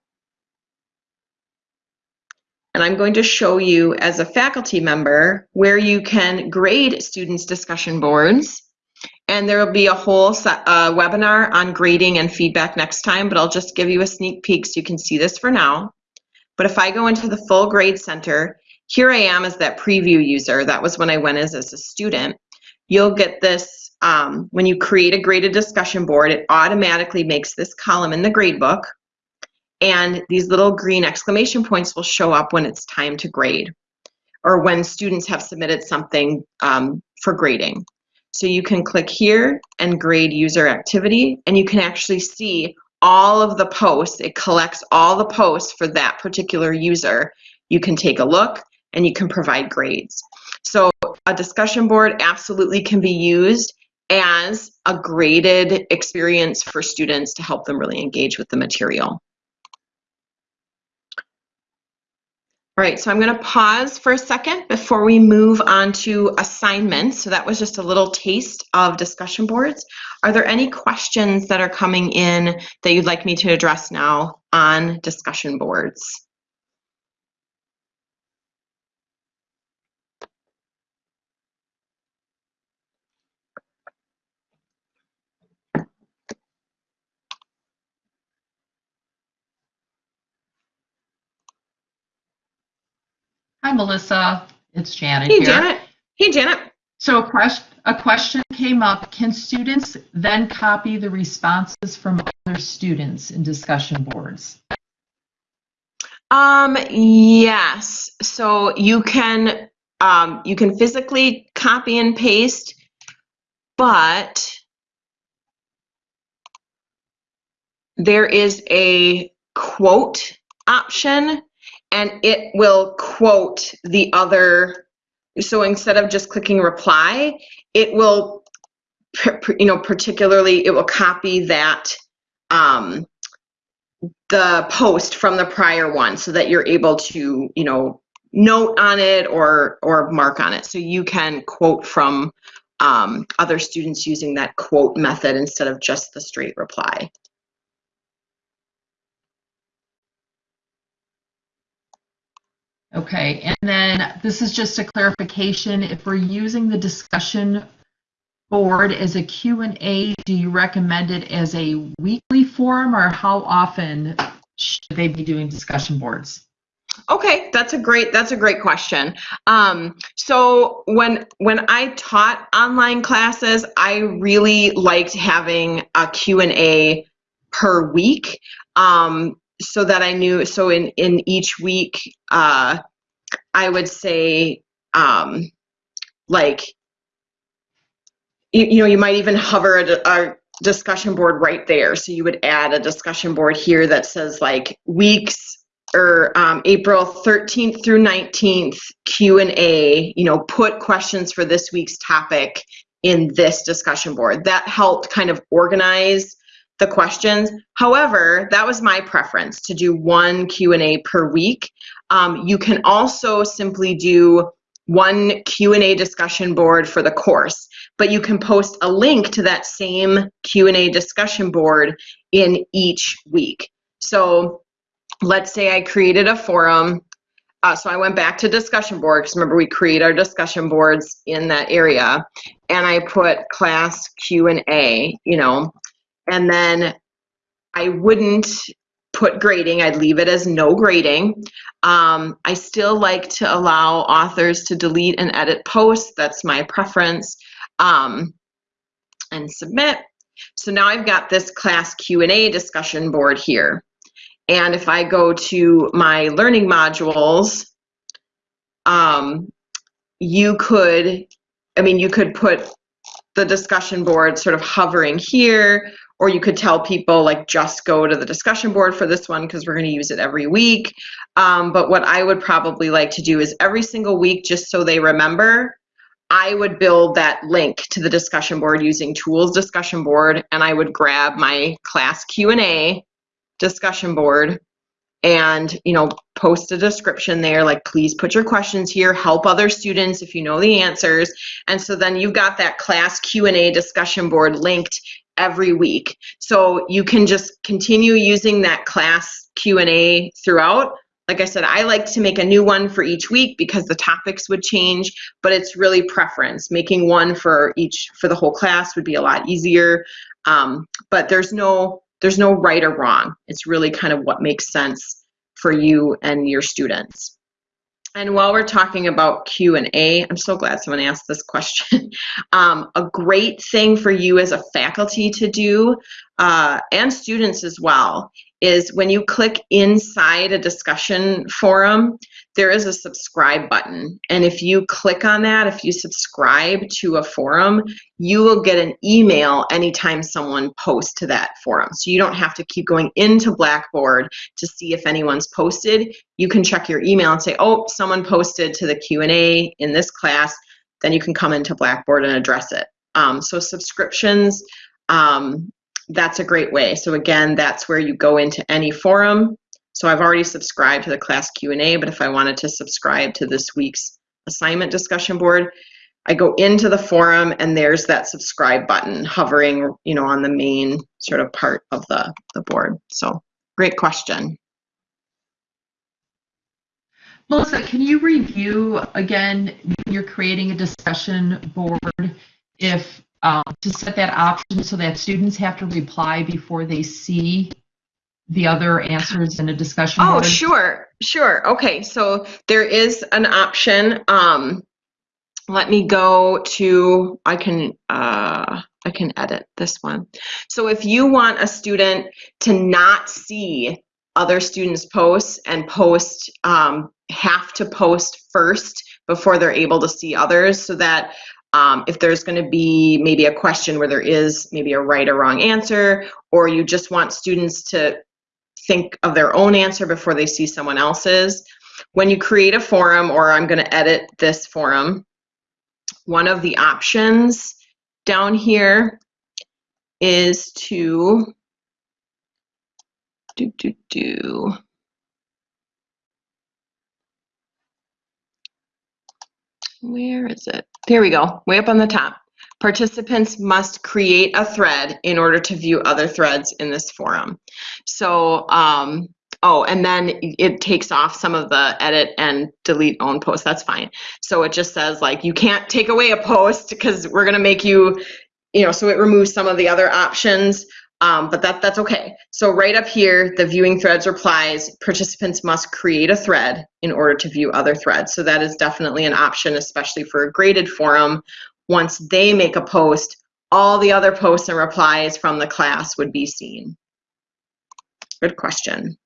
And I'm going to show you as a faculty member where you can grade students' discussion boards. And there will be a whole set, uh, webinar on grading and feedback next time, but I'll just give you a sneak peek so you can see this for now. But if I go into the full grade center, here I am as that preview user. That was when I went as, as a student. You'll get this, um, when you create a graded discussion board, it automatically makes this column in the gradebook. And these little green exclamation points will show up when it's time to grade or when students have submitted something um, for grading. So you can click here and grade user activity and you can actually see all of the posts. It collects all the posts for that particular user. You can take a look and you can provide grades. So a discussion board absolutely can be used as a graded experience for students to help them really engage with the material. All right, so I'm going to pause for a second before we move on to assignments. So that was just a little taste of discussion boards. Are there any questions that are coming in that you'd like me to address now on discussion boards? Hi, Melissa. It's Janet Hey, here. Janet. Hey, Janet. So a question, a question came up. Can students then copy the responses from other students in discussion boards? Um, yes. So you can um, you can physically copy and paste, but there is a quote option and it will quote the other. So instead of just clicking reply it will you know particularly it will copy that um, the post from the prior one so that you're able to you know note on it or or mark on it. So you can quote from um, other students using that quote method instead of just the straight reply Okay, and then this is just a clarification. If we're using the discussion board as a Q&A, do you recommend it as a weekly forum or how often should they be doing discussion boards? Okay, that's a great that's a great question. Um, so when when I taught online classes, I really liked having a Q and A per week, um, so that I knew. So in in each week, uh, I would say um, like you, you know you might even hover a, a discussion board right there. So you would add a discussion board here that says like weeks or um, April 13th through 19th Q&A, you know, put questions for this week's topic in this discussion board. That helped kind of organize the questions. However, that was my preference to do one Q&A per week. Um, you can also simply do one Q&A discussion board for the course, but you can post a link to that same Q&A discussion board in each week. So let's say I created a forum. Uh, so I went back to discussion board because remember we create our discussion boards in that area, and I put class Q and A, you know, and then I wouldn't put grading. I'd leave it as no grading. Um, I still like to allow authors to delete and edit posts. That's my preference. Um, and submit. So now I've got this class Q&A discussion board here. And if I go to my learning modules, um, you could, I mean, you could put the discussion board sort of hovering here, or you could tell people like just go to the discussion board for this one because we're going to use it every week. Um, but what I would probably like to do is every single week, just so they remember, I would build that link to the discussion board using tools discussion board, and I would grab my class Q&A discussion board and you know post a description there like please put your questions here help other students if you know the answers and so then you've got that class q&a discussion board linked every week. So you can just continue using that class Q&A throughout. Like I said, I like to make a new one for each week because the topics would change, but it's really preference. Making one for each for the whole class would be a lot easier. Um, but there's no there's no right or wrong. It's really kind of what makes sense for you and your students. And while we're talking about Q&A, I'm so glad someone asked this question. um, a great thing for you as a faculty to do, uh, and students as well, is when you click inside a discussion forum, there is a subscribe button. And if you click on that, if you subscribe to a forum, you will get an email anytime someone posts to that forum. So you don't have to keep going into Blackboard to see if anyone's posted. You can check your email and say, oh, someone posted to the Q&A in this class, then you can come into Blackboard and address it. Um, so subscriptions, um, that's a great way. So again, that's where you go into any forum. So I've already subscribed to the class Q&A, but if I wanted to subscribe to this week's assignment discussion board, I go into the forum and there's that subscribe button hovering, you know, on the main sort of part of the, the board. So great question. Melissa, can you review again you're creating a discussion board if um, to set that option so that students have to reply before they see the other answers in a discussion Oh, board? sure, sure. Okay, so there is an option. Um, let me go to, I can, uh, I can edit this one. So if you want a student to not see other students' posts and post, um, have to post first before they're able to see others so that um, if there's going to be maybe a question where there is maybe a right or wrong answer, or you just want students to think of their own answer before they see someone else's. When you create a forum, or I'm going to edit this forum, one of the options down here is to do, do, do. Where is it? There we go, way up on the top. Participants must create a thread in order to view other threads in this forum. So, um, oh, and then it takes off some of the edit and delete own post. That's fine. So it just says like, you can't take away a post because we're gonna make you, you know, so it removes some of the other options. Um, but that, that's okay. So right up here, the viewing threads replies, participants must create a thread in order to view other threads. So that is definitely an option, especially for a graded forum. Once they make a post, all the other posts and replies from the class would be seen. Good question.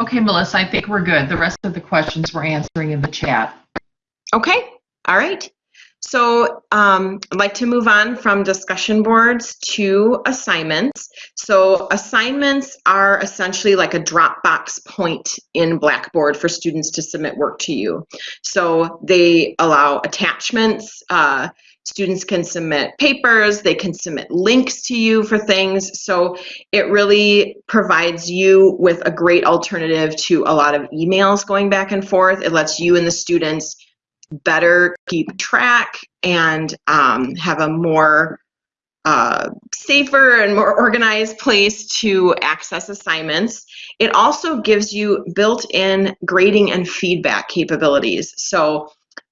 Okay, Melissa, I think we're good. The rest of the questions we're answering in the chat. Okay, all right. So um, I'd like to move on from discussion boards to assignments. So assignments are essentially like a Dropbox point in Blackboard for students to submit work to you. So they allow attachments. Uh, students can submit papers, they can submit links to you for things. So it really provides you with a great alternative to a lot of emails going back and forth. It lets you and the students better keep track and um, have a more uh, safer and more organized place to access assignments. It also gives you built-in grading and feedback capabilities. So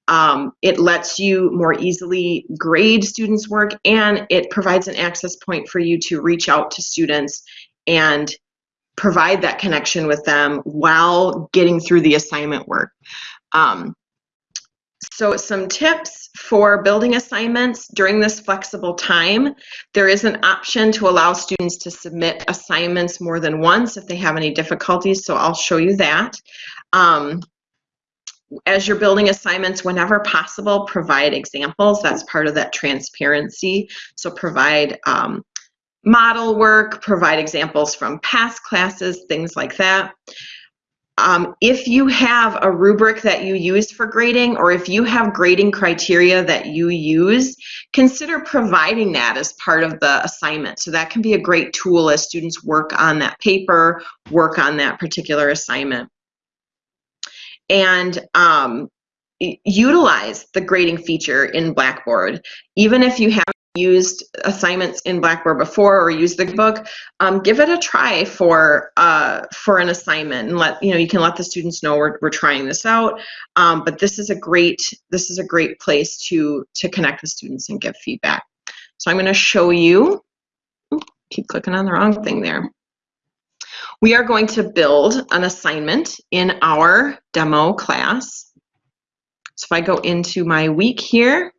um, it lets you more easily grade students' work and it provides an access point for you to reach out to students and provide that connection with them while getting through the assignment work. Um, so some tips for building assignments during this flexible time. There is an option to allow students to submit assignments more than once if they have any difficulties, so I'll show you that. Um, as you're building assignments, whenever possible, provide examples. That's part of that transparency. So provide um, model work, provide examples from past classes, things like that. Um, if you have a rubric that you use for grading or if you have grading criteria that you use, consider providing that as part of the assignment. So that can be a great tool as students work on that paper, work on that particular assignment. And um, utilize the grading feature in Blackboard. Even if you haven't used assignments in Blackboard before or used the book, um, give it a try for uh, for an assignment and let you know you can let the students know we're, we're trying this out. Um, but this is a great this is a great place to to connect with students and give feedback. So I'm going to show you. Keep clicking on the wrong thing there. We are going to build an assignment in our demo class. So if I go into my week here,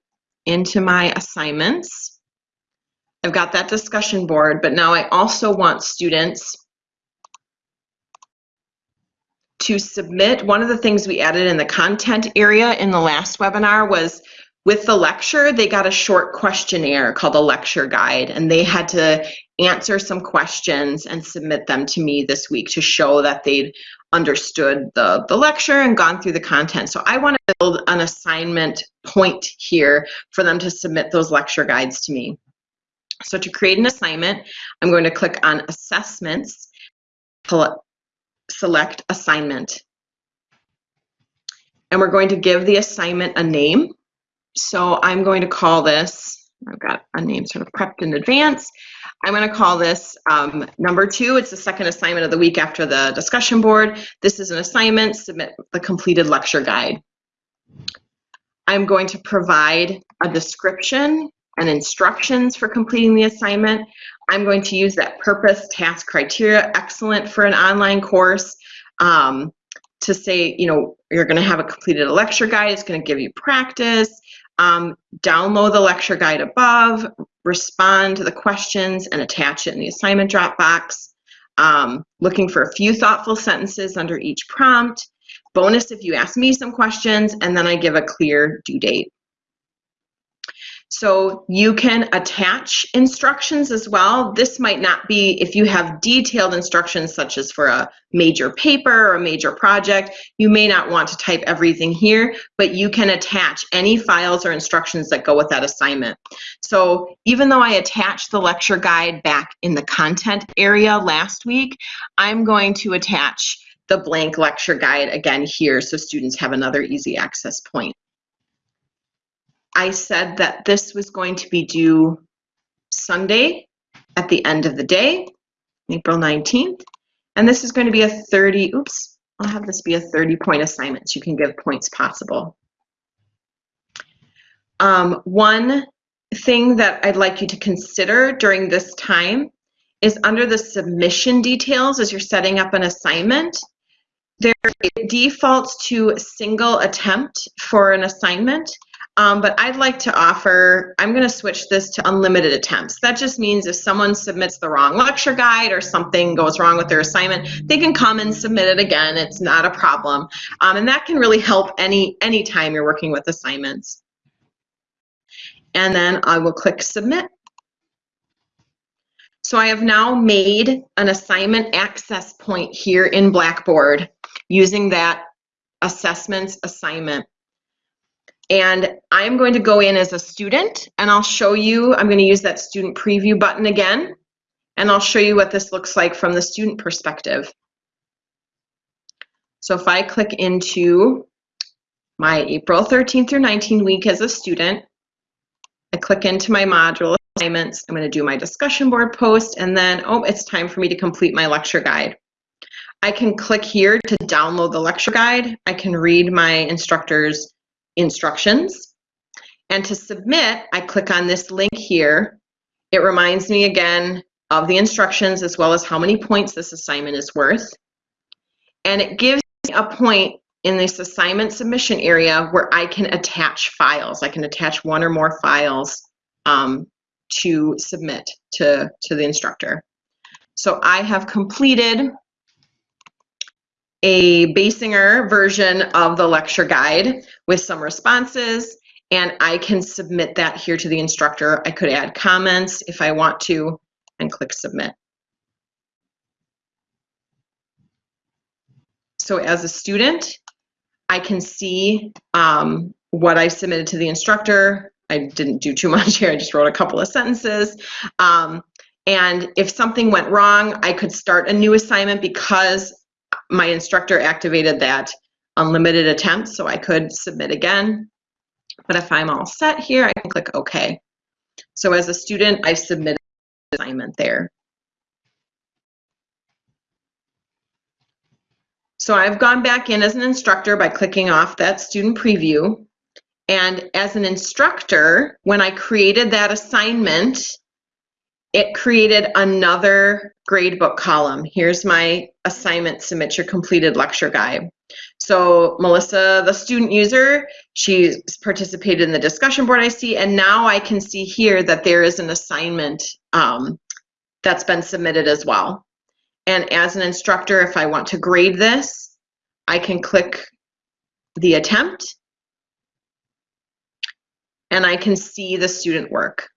into my assignments, I've got that discussion board, but now I also want students to submit. One of the things we added in the content area in the last webinar was with the lecture, they got a short questionnaire called a lecture guide, and they had to answer some questions and submit them to me this week to show that they'd understood the, the lecture and gone through the content. So I want to build an assignment point here for them to submit those lecture guides to me. So to create an assignment, I'm going to click on assessments, select assignment. And we're going to give the assignment a name. So I'm going to call this, I've got a name sort of prepped in advance. I'm going to call this um, number two. It's the second assignment of the week after the discussion board. This is an assignment, submit the completed lecture guide. I'm going to provide a description and instructions for completing the assignment. I'm going to use that purpose, task, criteria, excellent for an online course um, to say, you know, you're going to have a completed lecture guide. It's going to give you practice. Um, download the lecture guide above, respond to the questions and attach it in the assignment Dropbox. Um, looking for a few thoughtful sentences under each prompt. Bonus if you ask me some questions, and then I give a clear due date. So you can attach instructions as well. This might not be, if you have detailed instructions such as for a major paper or a major project, you may not want to type everything here, but you can attach any files or instructions that go with that assignment. So even though I attached the lecture guide back in the content area last week, I'm going to attach the blank lecture guide again here so students have another easy access point. I said that this was going to be due Sunday at the end of the day, April 19th. And this is going to be a 30, oops, I'll have this be a 30 point assignment. So you can give points possible. Um, one thing that I'd like you to consider during this time is under the submission details as you're setting up an assignment, there it defaults to single attempt for an assignment. Um, but I'd like to offer, I'm going to switch this to unlimited attempts. That just means if someone submits the wrong lecture guide or something goes wrong with their assignment, they can come and submit it again. It's not a problem. Um, and that can really help any, any time you're working with assignments. And then I will click submit. So I have now made an assignment access point here in Blackboard using that assessments assignment. And I'm going to go in as a student and I'll show you, I'm going to use that student preview button again, and I'll show you what this looks like from the student perspective. So if I click into my April 13th through 19 week as a student, I click into my module assignments, I'm going to do my discussion board post, and then, oh, it's time for me to complete my lecture guide. I can click here to download the lecture guide. I can read my instructor's instructions. And to submit, I click on this link here. It reminds me again of the instructions as well as how many points this assignment is worth. And it gives me a point in this assignment submission area where I can attach files. I can attach one or more files um, to submit to, to the instructor. So I have completed a Basinger version of the lecture guide with some responses and I can submit that here to the instructor. I could add comments if I want to and click submit. So as a student, I can see um, what I submitted to the instructor. I didn't do too much here, I just wrote a couple of sentences. Um, and if something went wrong, I could start a new assignment because my instructor activated that unlimited attempts, so I could submit again. But if I'm all set here, I can click OK. So as a student, I've submitted the assignment there. So I've gone back in as an instructor by clicking off that student preview. And as an instructor, when I created that assignment, it created another gradebook column. Here's my assignment, submit your completed lecture guide. So Melissa, the student user, she's participated in the discussion board I see, and now I can see here that there is an assignment um, that's been submitted as well. And as an instructor, if I want to grade this, I can click the attempt and I can see the student work.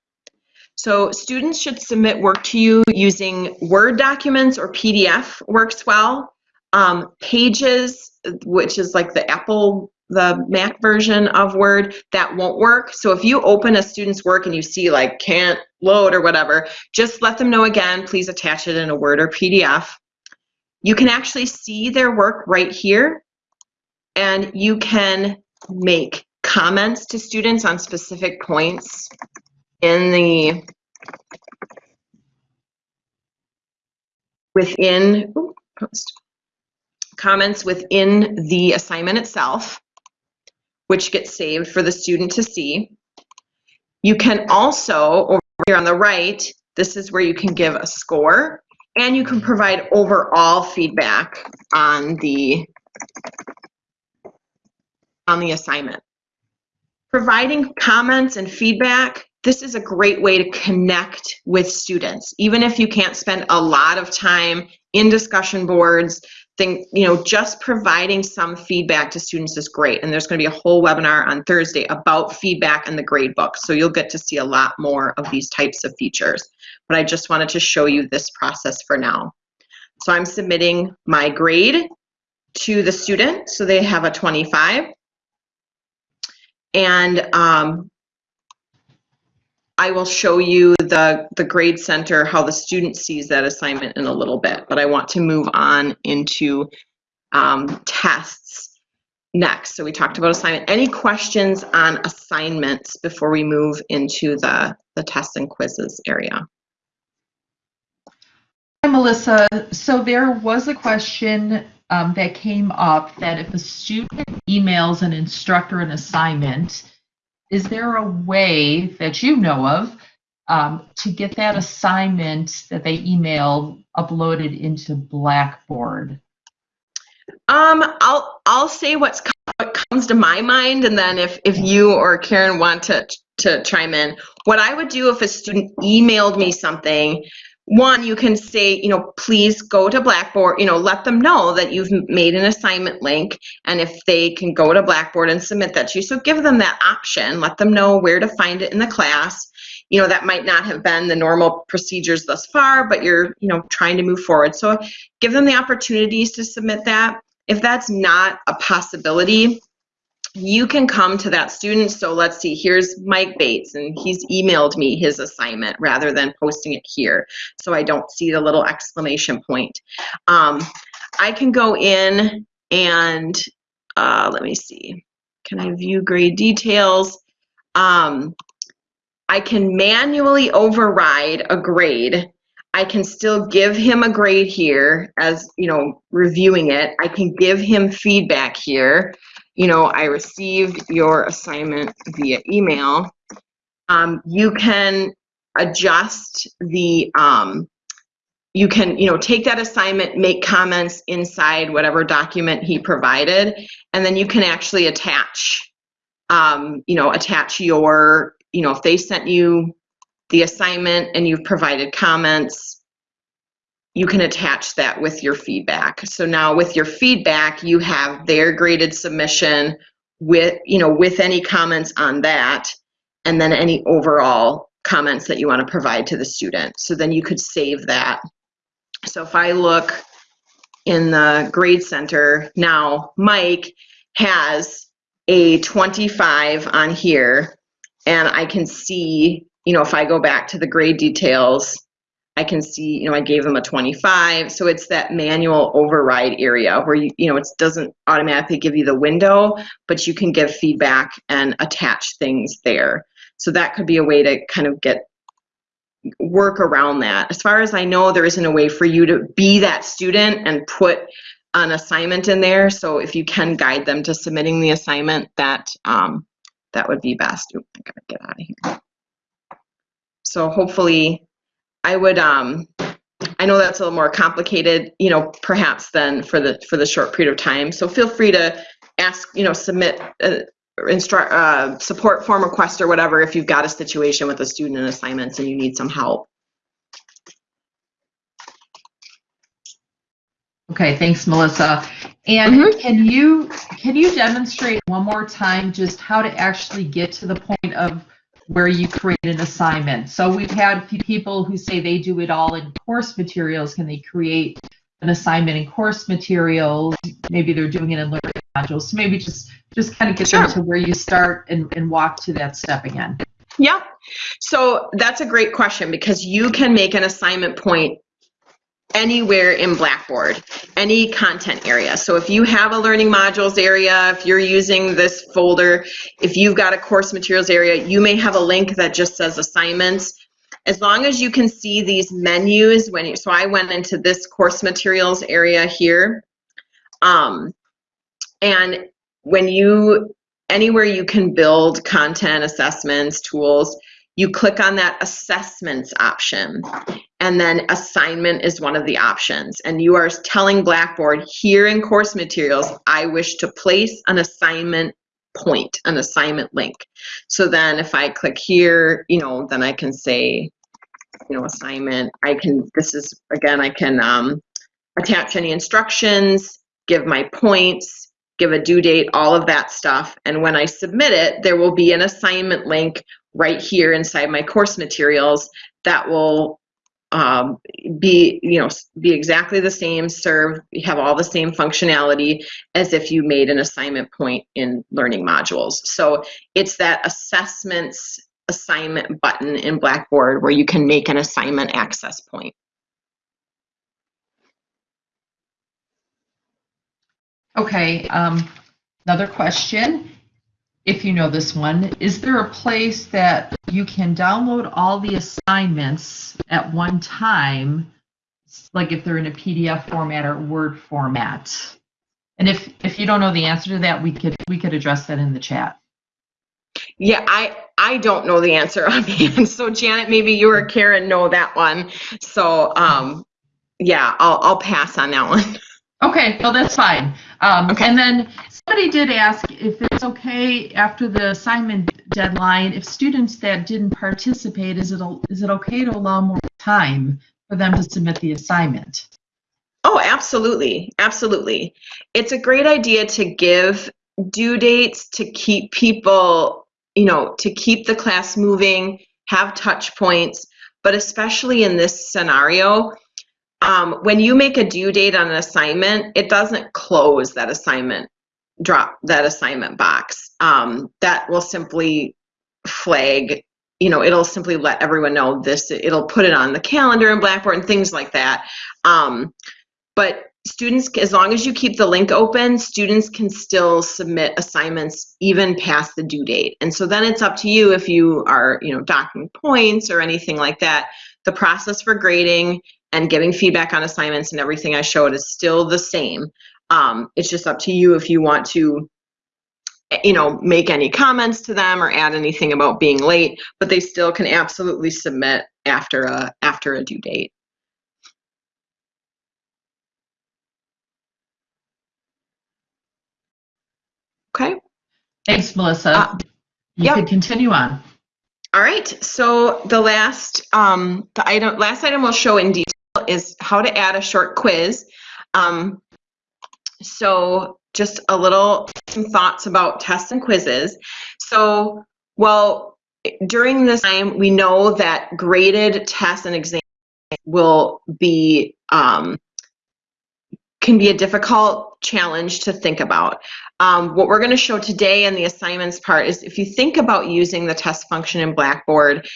So students should submit work to you using Word documents or PDF works well. Um, pages, which is like the Apple, the Mac version of Word, that won't work. So if you open a student's work and you see like can't load or whatever, just let them know again, please attach it in a Word or PDF. You can actually see their work right here and you can make comments to students on specific points in the within post comments within the assignment itself which gets saved for the student to see. You can also over here on the right this is where you can give a score and you can provide overall feedback on the on the assignment. Providing comments and feedback this is a great way to connect with students. Even if you can't spend a lot of time in discussion boards think you know just providing some feedback to students is great. And there's going to be a whole webinar on thursday about feedback in the grade book. So you'll get to see a lot more of these types of features. But i just wanted to show you this process for now. So i'm submitting my grade to the student so they have a 25 and um, I will show you the, the grade center, how the student sees that assignment in a little bit, but I want to move on into um, tests next. So we talked about assignment. Any questions on assignments before we move into the, the tests and quizzes area? Hi, Melissa. So there was a question um, that came up that if a student emails an instructor an assignment, is there a way that you know of um, to get that assignment that they emailed uploaded into Blackboard? Um, I'll I'll say what's what comes to my mind, and then if if you or Karen want to to chime in, what I would do if a student emailed me something one, you can say, you know, please go to Blackboard, you know, let them know that you've made an assignment link and if they can go to Blackboard and submit that to you. So give them that option, let them know where to find it in the class. You know, that might not have been the normal procedures thus far, but you're, you know, trying to move forward. So give them the opportunities to submit that. If that's not a possibility, you can come to that student. So let's see, here's Mike Bates, and he's emailed me his assignment rather than posting it here. So I don't see the little exclamation point. Um, I can go in and uh, let me see. Can I view grade details? Um, I can manually override a grade. I can still give him a grade here as, you know, reviewing it. I can give him feedback here you know, I received your assignment via email. Um, you can adjust the, um, you can, you know, take that assignment, make comments inside whatever document he provided, and then you can actually attach, um, you know, attach your, you know, if they sent you the assignment and you've provided comments, you can attach that with your feedback. So now with your feedback, you have their graded submission with, you know, with any comments on that, and then any overall comments that you want to provide to the student. So then you could save that. So if I look in the grade center now, Mike has a 25 on here, and I can see, you know, if I go back to the grade details, I can see, you know, I gave them a 25. So it's that manual override area where you, you know, it doesn't automatically give you the window, but you can give feedback and attach things there. So that could be a way to kind of get work around that. As far as I know, there isn't a way for you to be that student and put an assignment in there. So if you can guide them to submitting the assignment, that um, that would be best. Oop, I gotta get out of here. So hopefully, I would. Um, I know that's a little more complicated, you know, perhaps than for the for the short period of time. So feel free to ask, you know, submit uh, instruct uh, support form request or whatever if you've got a situation with a student in assignments and you need some help. Okay, thanks, Melissa. And Mhm. can you can you demonstrate one more time just how to actually get to the point of where you create an assignment? So we've had pe- people who say they do it all in course materials. Can they create an assignment in course materials? Maybe they're doing it in learning modules. So maybe just just kind of get them to where you start and, and walk to that step again. Yeah. So that's a great question because you can make an assignment point anywhere in Blackboard, any content area. So if you have a learning modules area, if you're using this folder, if you've got a course materials area, you may have a link that just says assignments. As long as you can see these menus when you, so I went into this course materials area here. Um, and when you anywhere you can build content assessments tools you click on that assessments option and then assignment is one of the options and you are telling blackboard here in course materials i wish to place an assignment point an assignment link so then if i click here you know then i can say you know assignment i can this is again i can um, attach any instructions give my points give a due date, all of that stuff. And when I submit it, there will be an assignment link right here inside my course materials that will um, be, you know, be exactly the same, serve, have all the same functionality as if you made an assignment point in learning modules. So it's that assessments assignment button in Blackboard where you can make an assignment access point. Okay, um, another question, if you know this one, is there a place that you can download all the assignments at one time? Like if they're in a PDF format or Word format? And if, if you don't know the answer to that, we could, we could address that in the chat. Yeah, I I don't know the answer on offhand. So Janet, maybe you or Karen know that one. So um, yeah, I'll I'll pass on that one. Okay, well, that's fine. Um, Okay. And then somebody did ask if it's okay after the assignment deadline, if students that didn't participate, is it, is it okay to allow more time for them to submit the assignment? Oh, absolutely, absolutely. It's a great idea to give due dates to keep people, you know, to keep the class moving, have touch points, but especially in this scenario, um, when you make a due date on an assignment, it doesn't close that assignment, drop that assignment box. Um, that will simply flag, you know, it'll simply let everyone know this, it'll put it on the calendar in Blackboard and things like that. Um, but students, as long as you keep the link open, students can still submit assignments even past the due date. And so then it's up to you if you are, you know, docking points or anything like that. The process for grading and giving feedback on assignments and everything I showed is still the same. Um, it's just up to you if you want to, you know, make any comments to them or add anything about being late, but they still can absolutely submit after a after a due date. Okay. Thanks, Melissa. Uh, You yep. could continue on. All right, so the last um, the item last item we'll show in detail is how to add a short quiz. Um, so just a little some thoughts about tests and quizzes. So well during this time we know that graded tests and exams will be um, can be a difficult challenge to think about. Um, what we're going to show today in the assignments part is if you think about using the test function in Blackboard,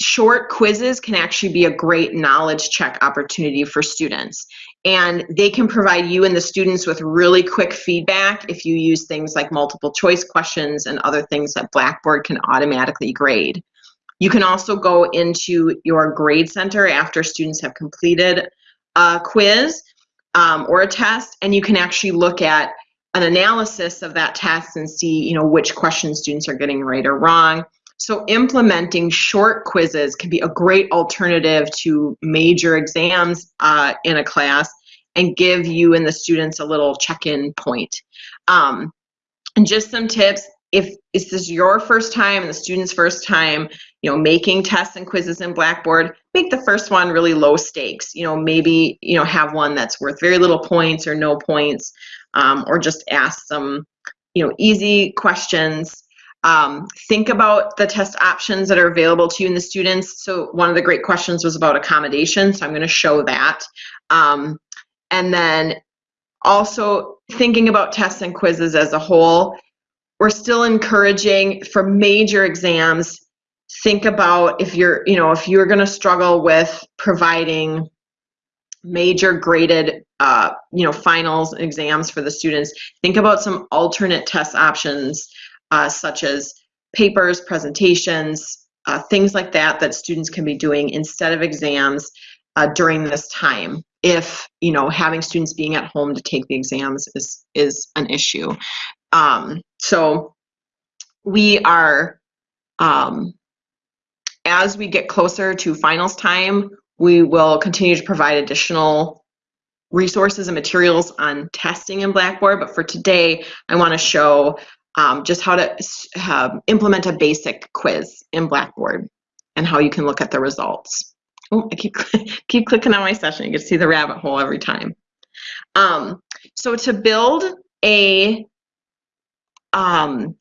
short quizzes can actually be a great knowledge check opportunity for students. And they can provide you and the students with really quick feedback if you use things like multiple choice questions and other things that Blackboard can automatically grade. You can also go into your grade center after students have completed a quiz um, or a test, and you can actually look at an analysis of that test and see, you know, which questions students are getting right or wrong. So implementing short quizzes can be a great alternative to major exams uh, in a class and give you and the students a little check-in point. Um, and just some tips, if this is your first time and the student's first time, you know, making tests and quizzes in Blackboard, make the first one really low stakes. You know, maybe, you know, have one that's worth very little points or no points, um, or just ask some, you know, easy questions um, think about the test options that are available to you and the students. So one of the great questions was about accommodation, so I'm going to show that. Um, and then also thinking about tests and quizzes as a whole, we're still encouraging for major exams, think about if you're, you know, if you're going to struggle with providing major graded uh, you know finals exams for the students think about some alternate test options uh, such as papers, presentations, uh, things like that that students can be doing instead of exams uh, during this time if you know having students being at home to take the exams is is an issue. Um, so we are um, as we get closer to finals time we will continue to provide additional resources and materials on testing in blackboard but for today i want to show um, just how to uh, implement a basic quiz in Blackboard and how you can look at the results. Oh, I keep, keep clicking on my session. You can see the rabbit hole every time. Um, so to build a um,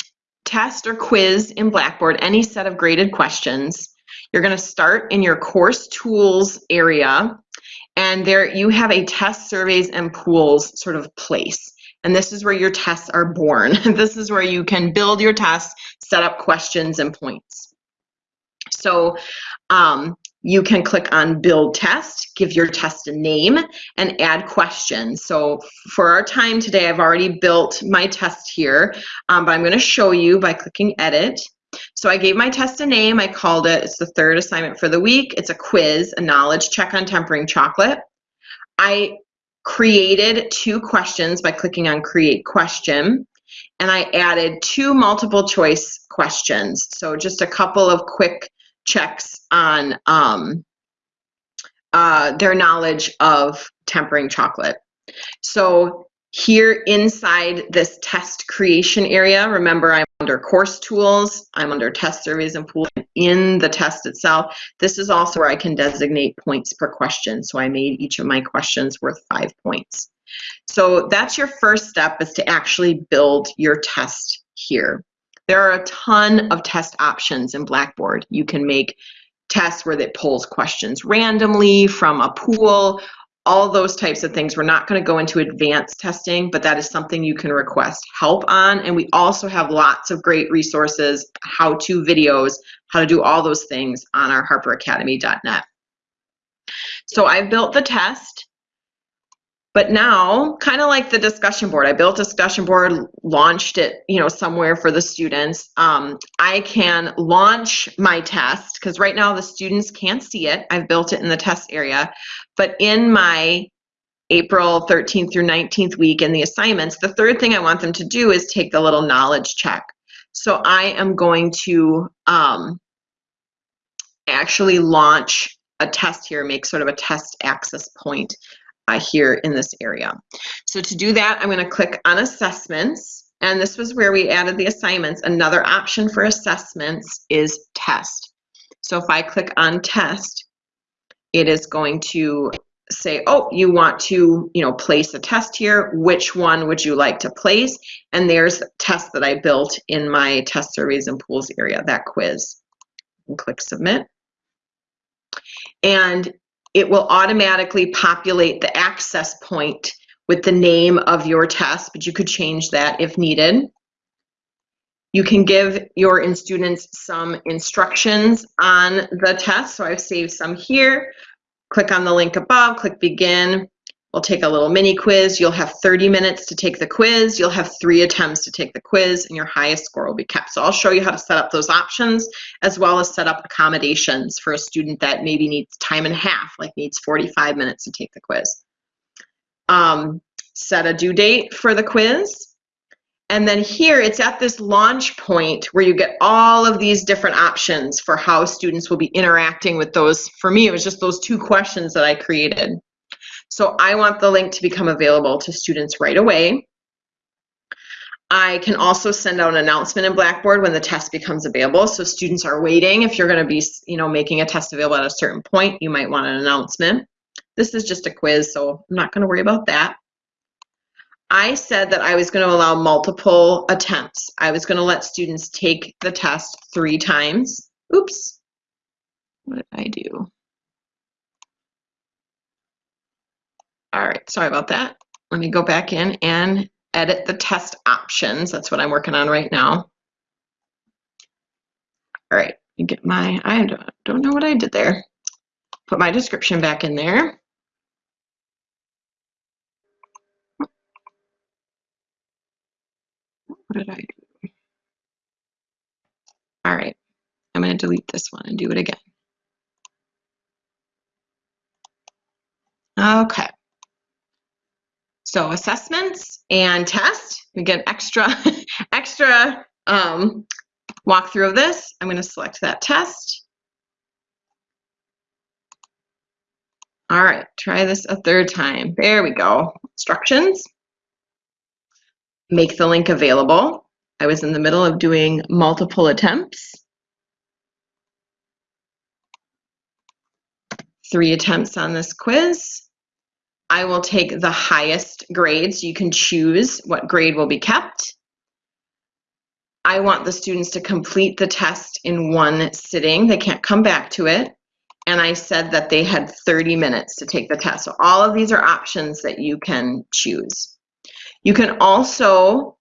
test or quiz in Blackboard, any set of graded questions, you're going to start in your course tools area and there you have a test surveys and pools sort of place. And this is where your tests are born. this is where you can build your tests, set up questions and points. So um, you can click on build test, give your test a name and add questions. So for our time today, I've already built my test here, um, but I'm gonna show you by clicking edit. So I gave my test a name, I called it, it's the third assignment for the week. It's a quiz, a knowledge check on tempering chocolate. I created two questions by clicking on create question and I added two multiple choice questions. So just a couple of quick checks on um, uh, their knowledge of tempering chocolate. So here inside this test creation area, remember I'm under course tools, I'm under test surveys and pools in the test itself. This is also where I can designate points per question. So I made each of my questions worth five points. So that's your first step is to actually build your test here. There are a ton of test options in Blackboard. You can make tests where it pulls questions randomly from a pool all those types of things. We're not going to go into advanced testing, but that is something you can request help on. And we also have lots of great resources, how-to videos, how to do all those things on our harperacademy.net. So I built the test. But now, kind of like the discussion board, I built a discussion board, launched it, you know, somewhere for the students. Um, I can launch my test because right now the students can't see it. I've built it in the test area, but in my April 13th through 19th week in the assignments, the third thing I want them to do is take the little knowledge check. So I am going to um, actually launch a test here, make sort of a test access point uh, here in this area. So to do that, I'm going to click on assessments. And this was where we added the assignments. Another option for assessments is test. So if I click on test, it is going to say, oh, you want to, you know, place a test here. Which one would you like to place? And there's the test that I built in my test surveys and pools area, that quiz. And click submit. And it will automatically populate the access point with the name of your test, but you could change that if needed. You can give your in students some instructions on the test. So I've saved some here. Click on the link above, click begin. We'll take a little mini quiz. You'll have 30 minutes to take the quiz. You'll have three attempts to take the quiz and your highest score will be kept. So I'll show you how to set up those options as well as set up accommodations for a student that maybe needs time and a half, like needs 45 minutes to take the quiz. Um, set a due date for the quiz. And then here it's at this launch point where you get all of these different options for how students will be interacting with those. For me, it was just those two questions that I created. So I want the link to become available to students right away. I can also send out an announcement in Blackboard when the test becomes available. So students are waiting. If you're going to be, you know, making a test available at a certain point, you might want an announcement. This is just a quiz, so I'm not going to worry about that. I said that I was going to allow multiple attempts. I was going to let students take the test three times. Oops. What did I do? All right, sorry about that. Let me go back in and edit the test options. That's what I'm working on right now. All right, get my, I don't know what I did there. Put my description back in there. What did I do? All right, I'm going to delete this one and do it again. Okay. So assessments and test, we get extra, extra um, walkthrough of this. I'm going to select that test. All right, try this a third time. There we go. Instructions. Make the link available. I was in the middle of doing multiple attempts. Three attempts on this quiz. I will take the highest grades. You can choose what grade will be kept. I want the students to complete the test in one sitting. They can't come back to it. And I said that they had 30 minutes to take the test. So all of these are options that you can choose. You can also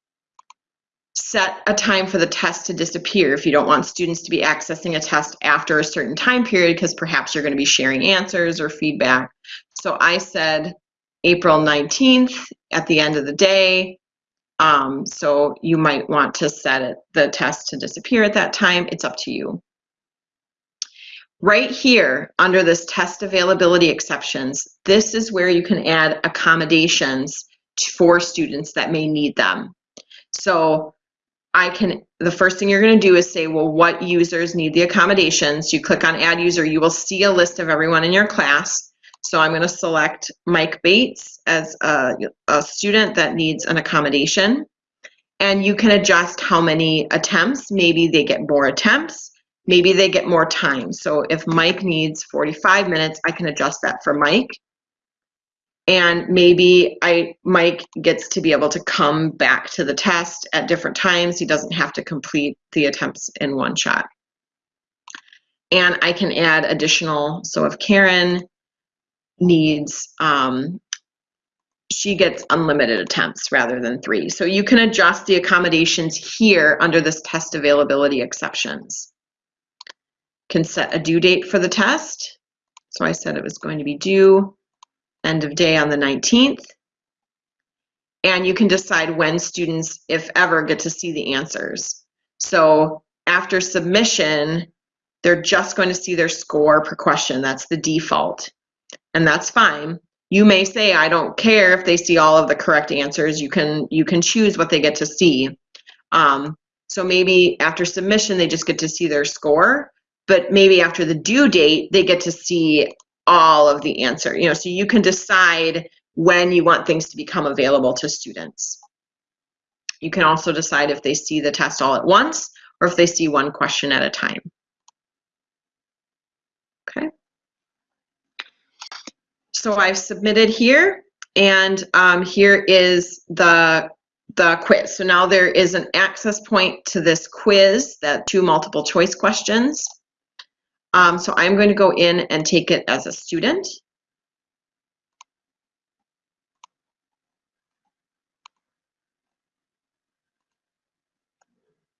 set a time for the test to disappear if you don't want students to be accessing a test after a certain time period because perhaps you're going to be sharing answers or feedback. So I said April 19th at the end of the day. Um, so you might want to set it, the test to disappear at that time. It's up to you. Right here under this test availability exceptions, this is where you can add accommodations for students that may need them. So I can, the first thing you're going to do is say, well, what users need the accommodations? You click on add user, you will see a list of everyone in your class. So I'm going to select Mike Bates as a, a student that needs an accommodation. And you can adjust how many attempts. Maybe they get more attempts. Maybe they get more time. So if Mike needs 45 minutes, I can adjust that for Mike. And maybe I Mike gets to be able to come back to the test at different times. He doesn't have to complete the attempts in one shot. And I can add additional, so if Karen needs, um, she gets unlimited attempts rather than three. So you can adjust the accommodations here under this test availability exceptions. Can set a due date for the test. So I said it was going to be due end of day on the 19th. And you can decide when students, if ever, get to see the answers. So after submission, they're just going to see their score per question. That's the default and that's fine. You may say, I don't care if they see all of the correct answers. You can you can choose what they get to see. Um, so maybe after submission, they just get to see their score, but maybe after the due date, they get to see all of the answer. You know, so you can decide when you want things to become available to students. You can also decide if they see the test all at once or if they see one question at a time. Okay. So I've submitted here, and um, here is the the quiz. So now there is an access point to this quiz, that two multiple choice questions. Um, so I'm going to go in and take it as a student.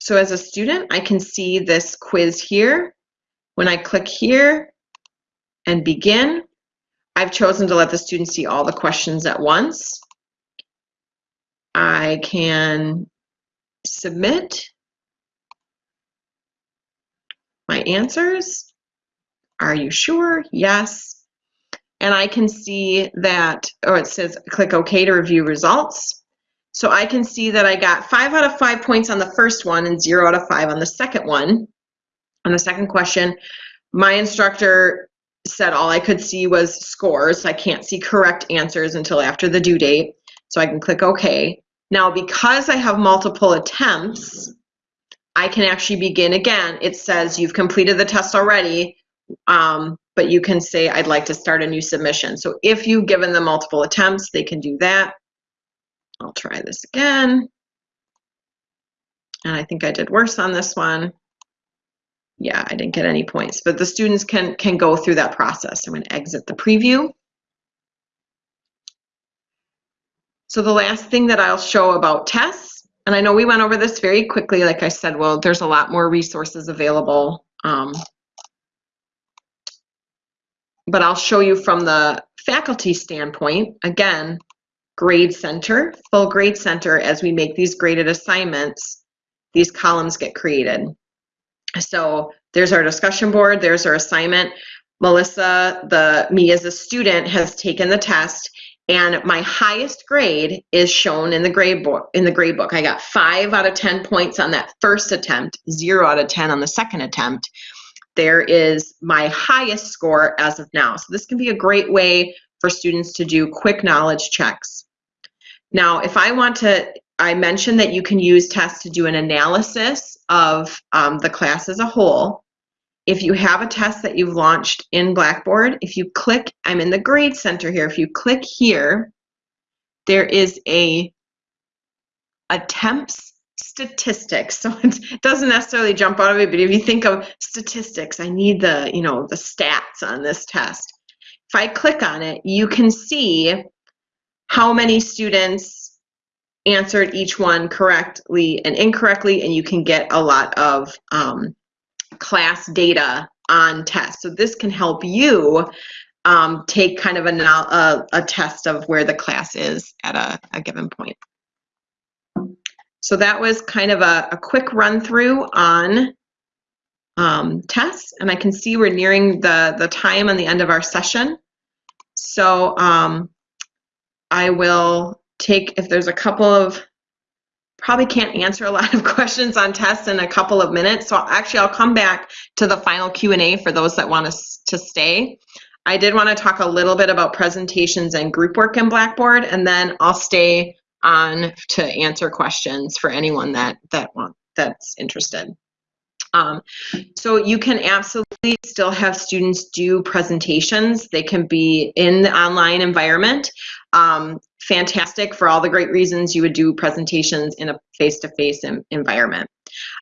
So as a student, I can see this quiz here. When I click here and begin, I've chosen to let the student see all the questions at once. I can submit my answers. Are you sure? Yes. And I can see that, or it says click OK to review results. So I can see that I got five out of five points on the first one and zero out of five on the second one. On the second question, my instructor said all I could see was scores. I can't see correct answers until after the due date. So I can click OK. Now, because I have multiple attempts, I can actually begin again. It says you've completed the test already, um, but you can say I'd like to start a new submission. So if you've given them multiple attempts, they can do that. I'll try this again. And I think I did worse on this one. Yeah, I didn't get any points, but the students can, can go through that process. I'm to exit the preview. So the last thing that I'll show about tests, and I know we went over this very quickly, like I said, well, there's a lot more resources available. Um, but I'll show you from the faculty standpoint, again, grade center, full grade center, as we make these graded assignments, these columns get created. So there's our discussion board, there's our assignment. Melissa, the me as a student, has taken the test and my highest grade is shown in the grade book in the grade book. I got five out of 10 points on that first attempt, zero out of 10 on the second attempt. There is my highest score as of now. So this can be a great way for students to do quick knowledge checks. Now, if I want to, I mentioned that you can use tests to do an analysis of um, the class as a whole. If you have a test that you've launched in Blackboard, if you click, I'm in the grade center here, if you click here, there is a attempts statistics. So it doesn't necessarily jump out of it, but if you think of statistics, I need the, you know, the stats on this test. If I click on it, you can see how many students answered each one correctly and incorrectly, and you can get a lot of um, class data on tests. So this can help you um, take kind of a, a, a, test of where the class is at a, a given point. So that was kind of a, a quick run through on um, tests, and I can see we're nearing the, the time on the end of our session. So um, I will take, if there's a couple of probably can't answer a lot of questions on tests in a couple of minutes. So actually, I'll come back to the final Q&A for those that want us to stay. I did want to talk a little bit about presentations and group work in Blackboard, and then I'll stay on to answer questions for anyone that that want that's interested. Um, so you can absolutely still have students do presentations. They can be in the online environment. Um, fantastic for all the great reasons you would do presentations in a face-to-face -face environment.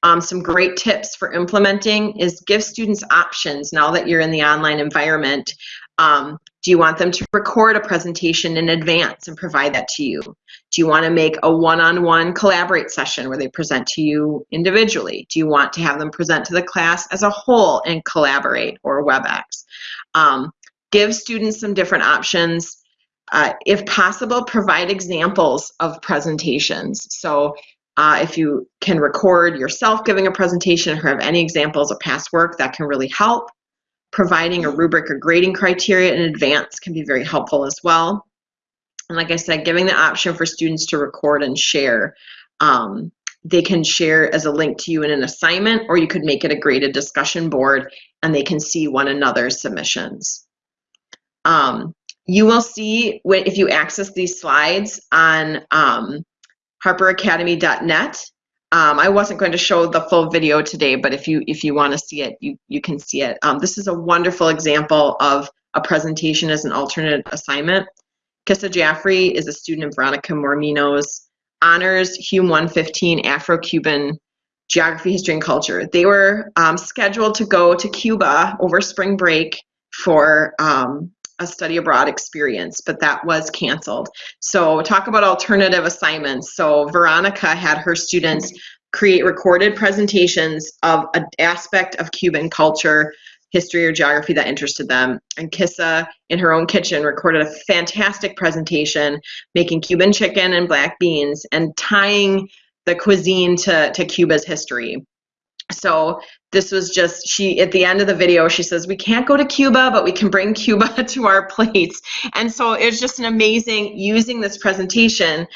Um, some great tips for implementing is give students options now that you're in the online environment. Um, do you want them to record a presentation in advance and provide that to you? Do you want to make a one-on-one -on -one collaborate session where they present to you individually? Do you want to have them present to the class as a whole and collaborate or WebEx? Um, give students some different options. Uh, if possible, provide examples of presentations. So uh, if you can record yourself giving a presentation or have any examples of past work, that can really help. Providing a rubric or grading criteria in advance can be very helpful as well. And like I said, giving the option for students to record and share. Um, they can share as a link to you in an assignment, or you could make it a graded discussion board and they can see one another's submissions. Um, you will see if you access these slides on um, harperacademy.net. Um, I wasn't going to show the full video today, but if you if you want to see it, you, you can see it. Um, this is a wonderful example of a presentation as an alternate assignment. Kissa Jaffrey is a student of Veronica Mormino's honors Hume 115 Afro-Cuban Geography, History, and Culture. They were um, scheduled to go to Cuba over spring break for um, a study abroad experience, but that was canceled. So talk about alternative assignments. So Veronica had her students create recorded presentations of an aspect of Cuban culture, history, or geography that interested them. And Kissa, in her own kitchen, recorded a fantastic presentation making Cuban chicken and black beans and tying the cuisine to, to Cuba's history. So this was just she at the end of the video she says we can't go to Cuba but we can bring Cuba to our plates. And so it was just an amazing using this presentation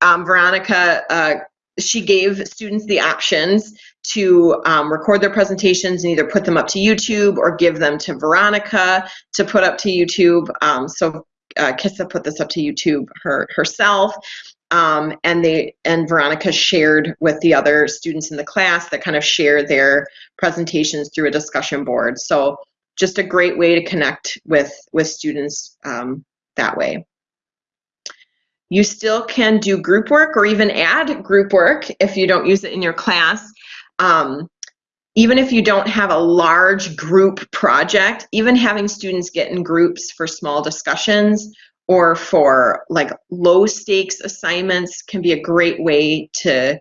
um, Veronica uh, she gave students the options to um, record their presentations and either put them up to YouTube or give them to Veronica to put up to YouTube. Um, so uh, Kissa put this up to YouTube her herself um, and they and Veronica shared with the other students in the class that kind of share their presentations through a discussion board. So just a great way to connect with with students um, that way. You still can do group work or even add group work if you don't use it in your class. Um, even if you don't have a large group project, even having students get in groups for small discussions or for like low stakes assignments can be a great way to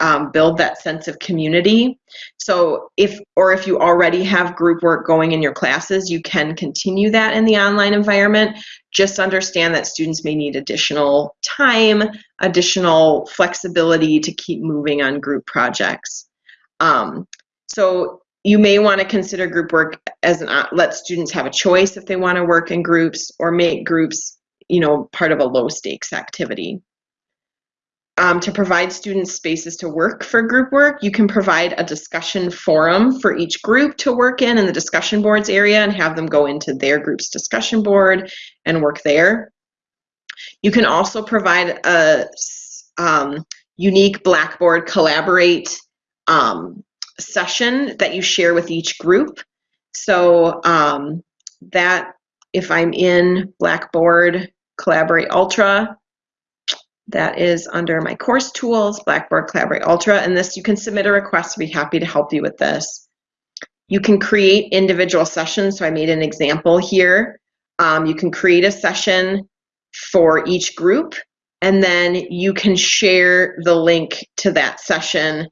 um, build that sense of community. So if, or if you already have group work going in your classes, you can continue that in the online environment. Just understand that students may need additional time, additional flexibility to keep moving on group projects. Um, so you may want to consider group work as an let students have a choice if they want to work in groups or make groups you know part of a low stakes activity. Um, to provide students spaces to work for group work you can provide a discussion forum for each group to work in in the discussion boards area and have them go into their group's discussion board and work there. You can also provide a um, unique blackboard collaborate um, session that you share with each group. So um, that if I'm in Blackboard Collaborate Ultra, that is under my course tools, Blackboard Collaborate Ultra, and this you can submit a request to be happy to help you with this. You can create individual sessions, so I made an example here. Um, you can create a session for each group, and then you can share the link to that session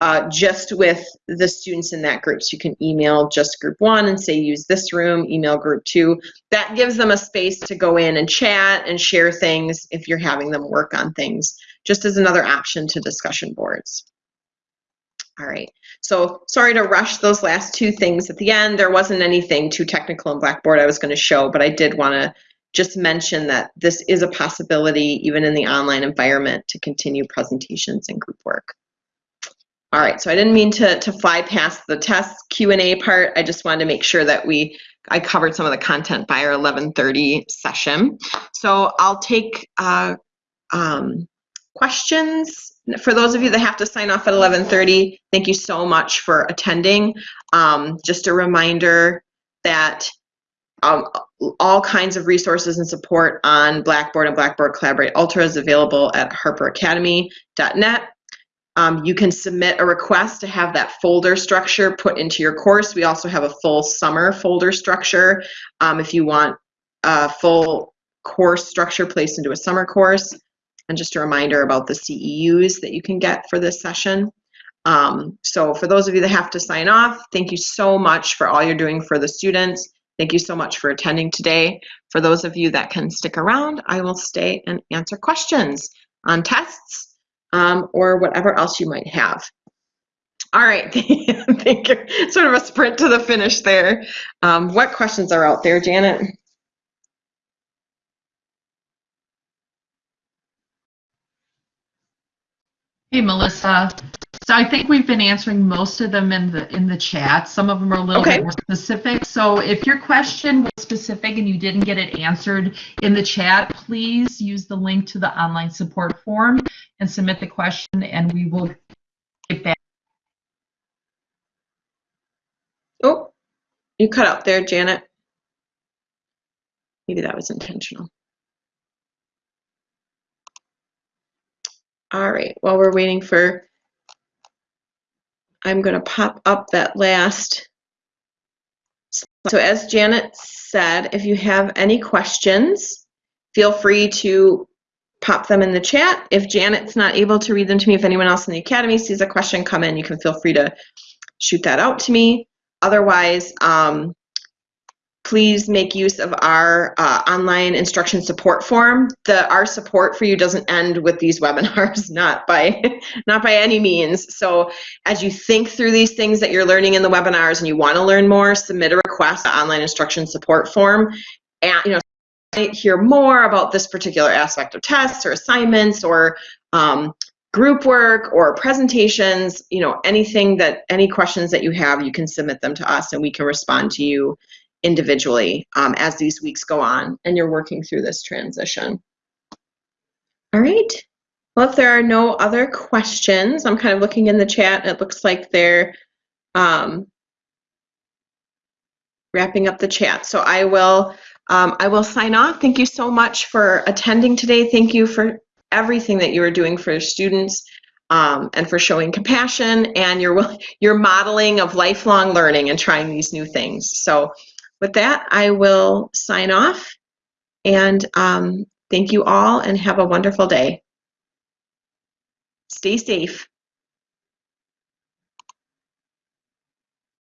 uh, just with the students in that group. So you can email just group one and say use this room, email group two. That gives them a space to go in and chat and share things if you're having them work on things, just as another option to discussion boards. All right, so sorry to rush those last two things at the end. There wasn't anything too technical in Blackboard I was going to show, but I did want to just mention that this is a possibility even in the online environment to continue presentations and group work. All right, so I didn't mean to, to fly past the test Q&A part. I just wanted to make sure that we I covered some of the content by our 1130 session. So I'll take uh, um, questions. For those of you that have to sign off at 1130, thank you so much for attending. Um, just a reminder that um, all kinds of resources and support on Blackboard and Blackboard Collaborate Ultra is available at harperacademy.net. Um, you can submit a request to have that folder structure put into your course. We also have a full summer folder structure um, if you want a full course structure placed into a summer course. And just a reminder about the CEUs that you can get for this session. Um, so for those of you that have to sign off, thank you so much for all you're doing for the students. Thank you so much for attending today. For those of you that can stick around, I will stay and answer questions on tests um, or whatever else you might have. All right, thank you. Sort of a sprint to the finish there. Um, what questions are out there, Janet? Hey, Melissa. So I think we've been answering most of them in the in the chat. Some of them are a little Okay. bit more specific. So if your question was specific and you didn't get it answered in the chat, please use the link to the online support form and submit the question, and we will get back. Oh, you cut out there, Janet. Maybe that was intentional. All right, while we're waiting for, I'm going to pop up that last. So as Janet said, if you have any questions, feel free to pop them in the chat. If Janet's not able to read them to me, if anyone else in the academy sees a question come in, you can feel free to shoot that out to me. Otherwise, um, please make use of our uh, online instruction support form. The our support for you doesn't end with these webinars, not by not by any means. So as you think through these things that you're learning in the webinars and you want to learn more, submit a request to online instruction support form. And you know, hear more about this particular aspect of tests or assignments or um, group work or presentations, you know, anything that, any questions that you have, you can submit them to us and we can respond to you individually um, as these weeks go on and you're working through this transition. All right. Well, if there are no other questions, I'm kind of looking in the chat. It looks like they're um, wrapping up the chat. So I will um, I will sign off. Thank you so much for attending today. Thank you for everything that you are doing for students um, and for showing compassion and your your modeling of lifelong learning and trying these new things. So with that, I will sign off and um, thank you all and have a wonderful day. Stay safe.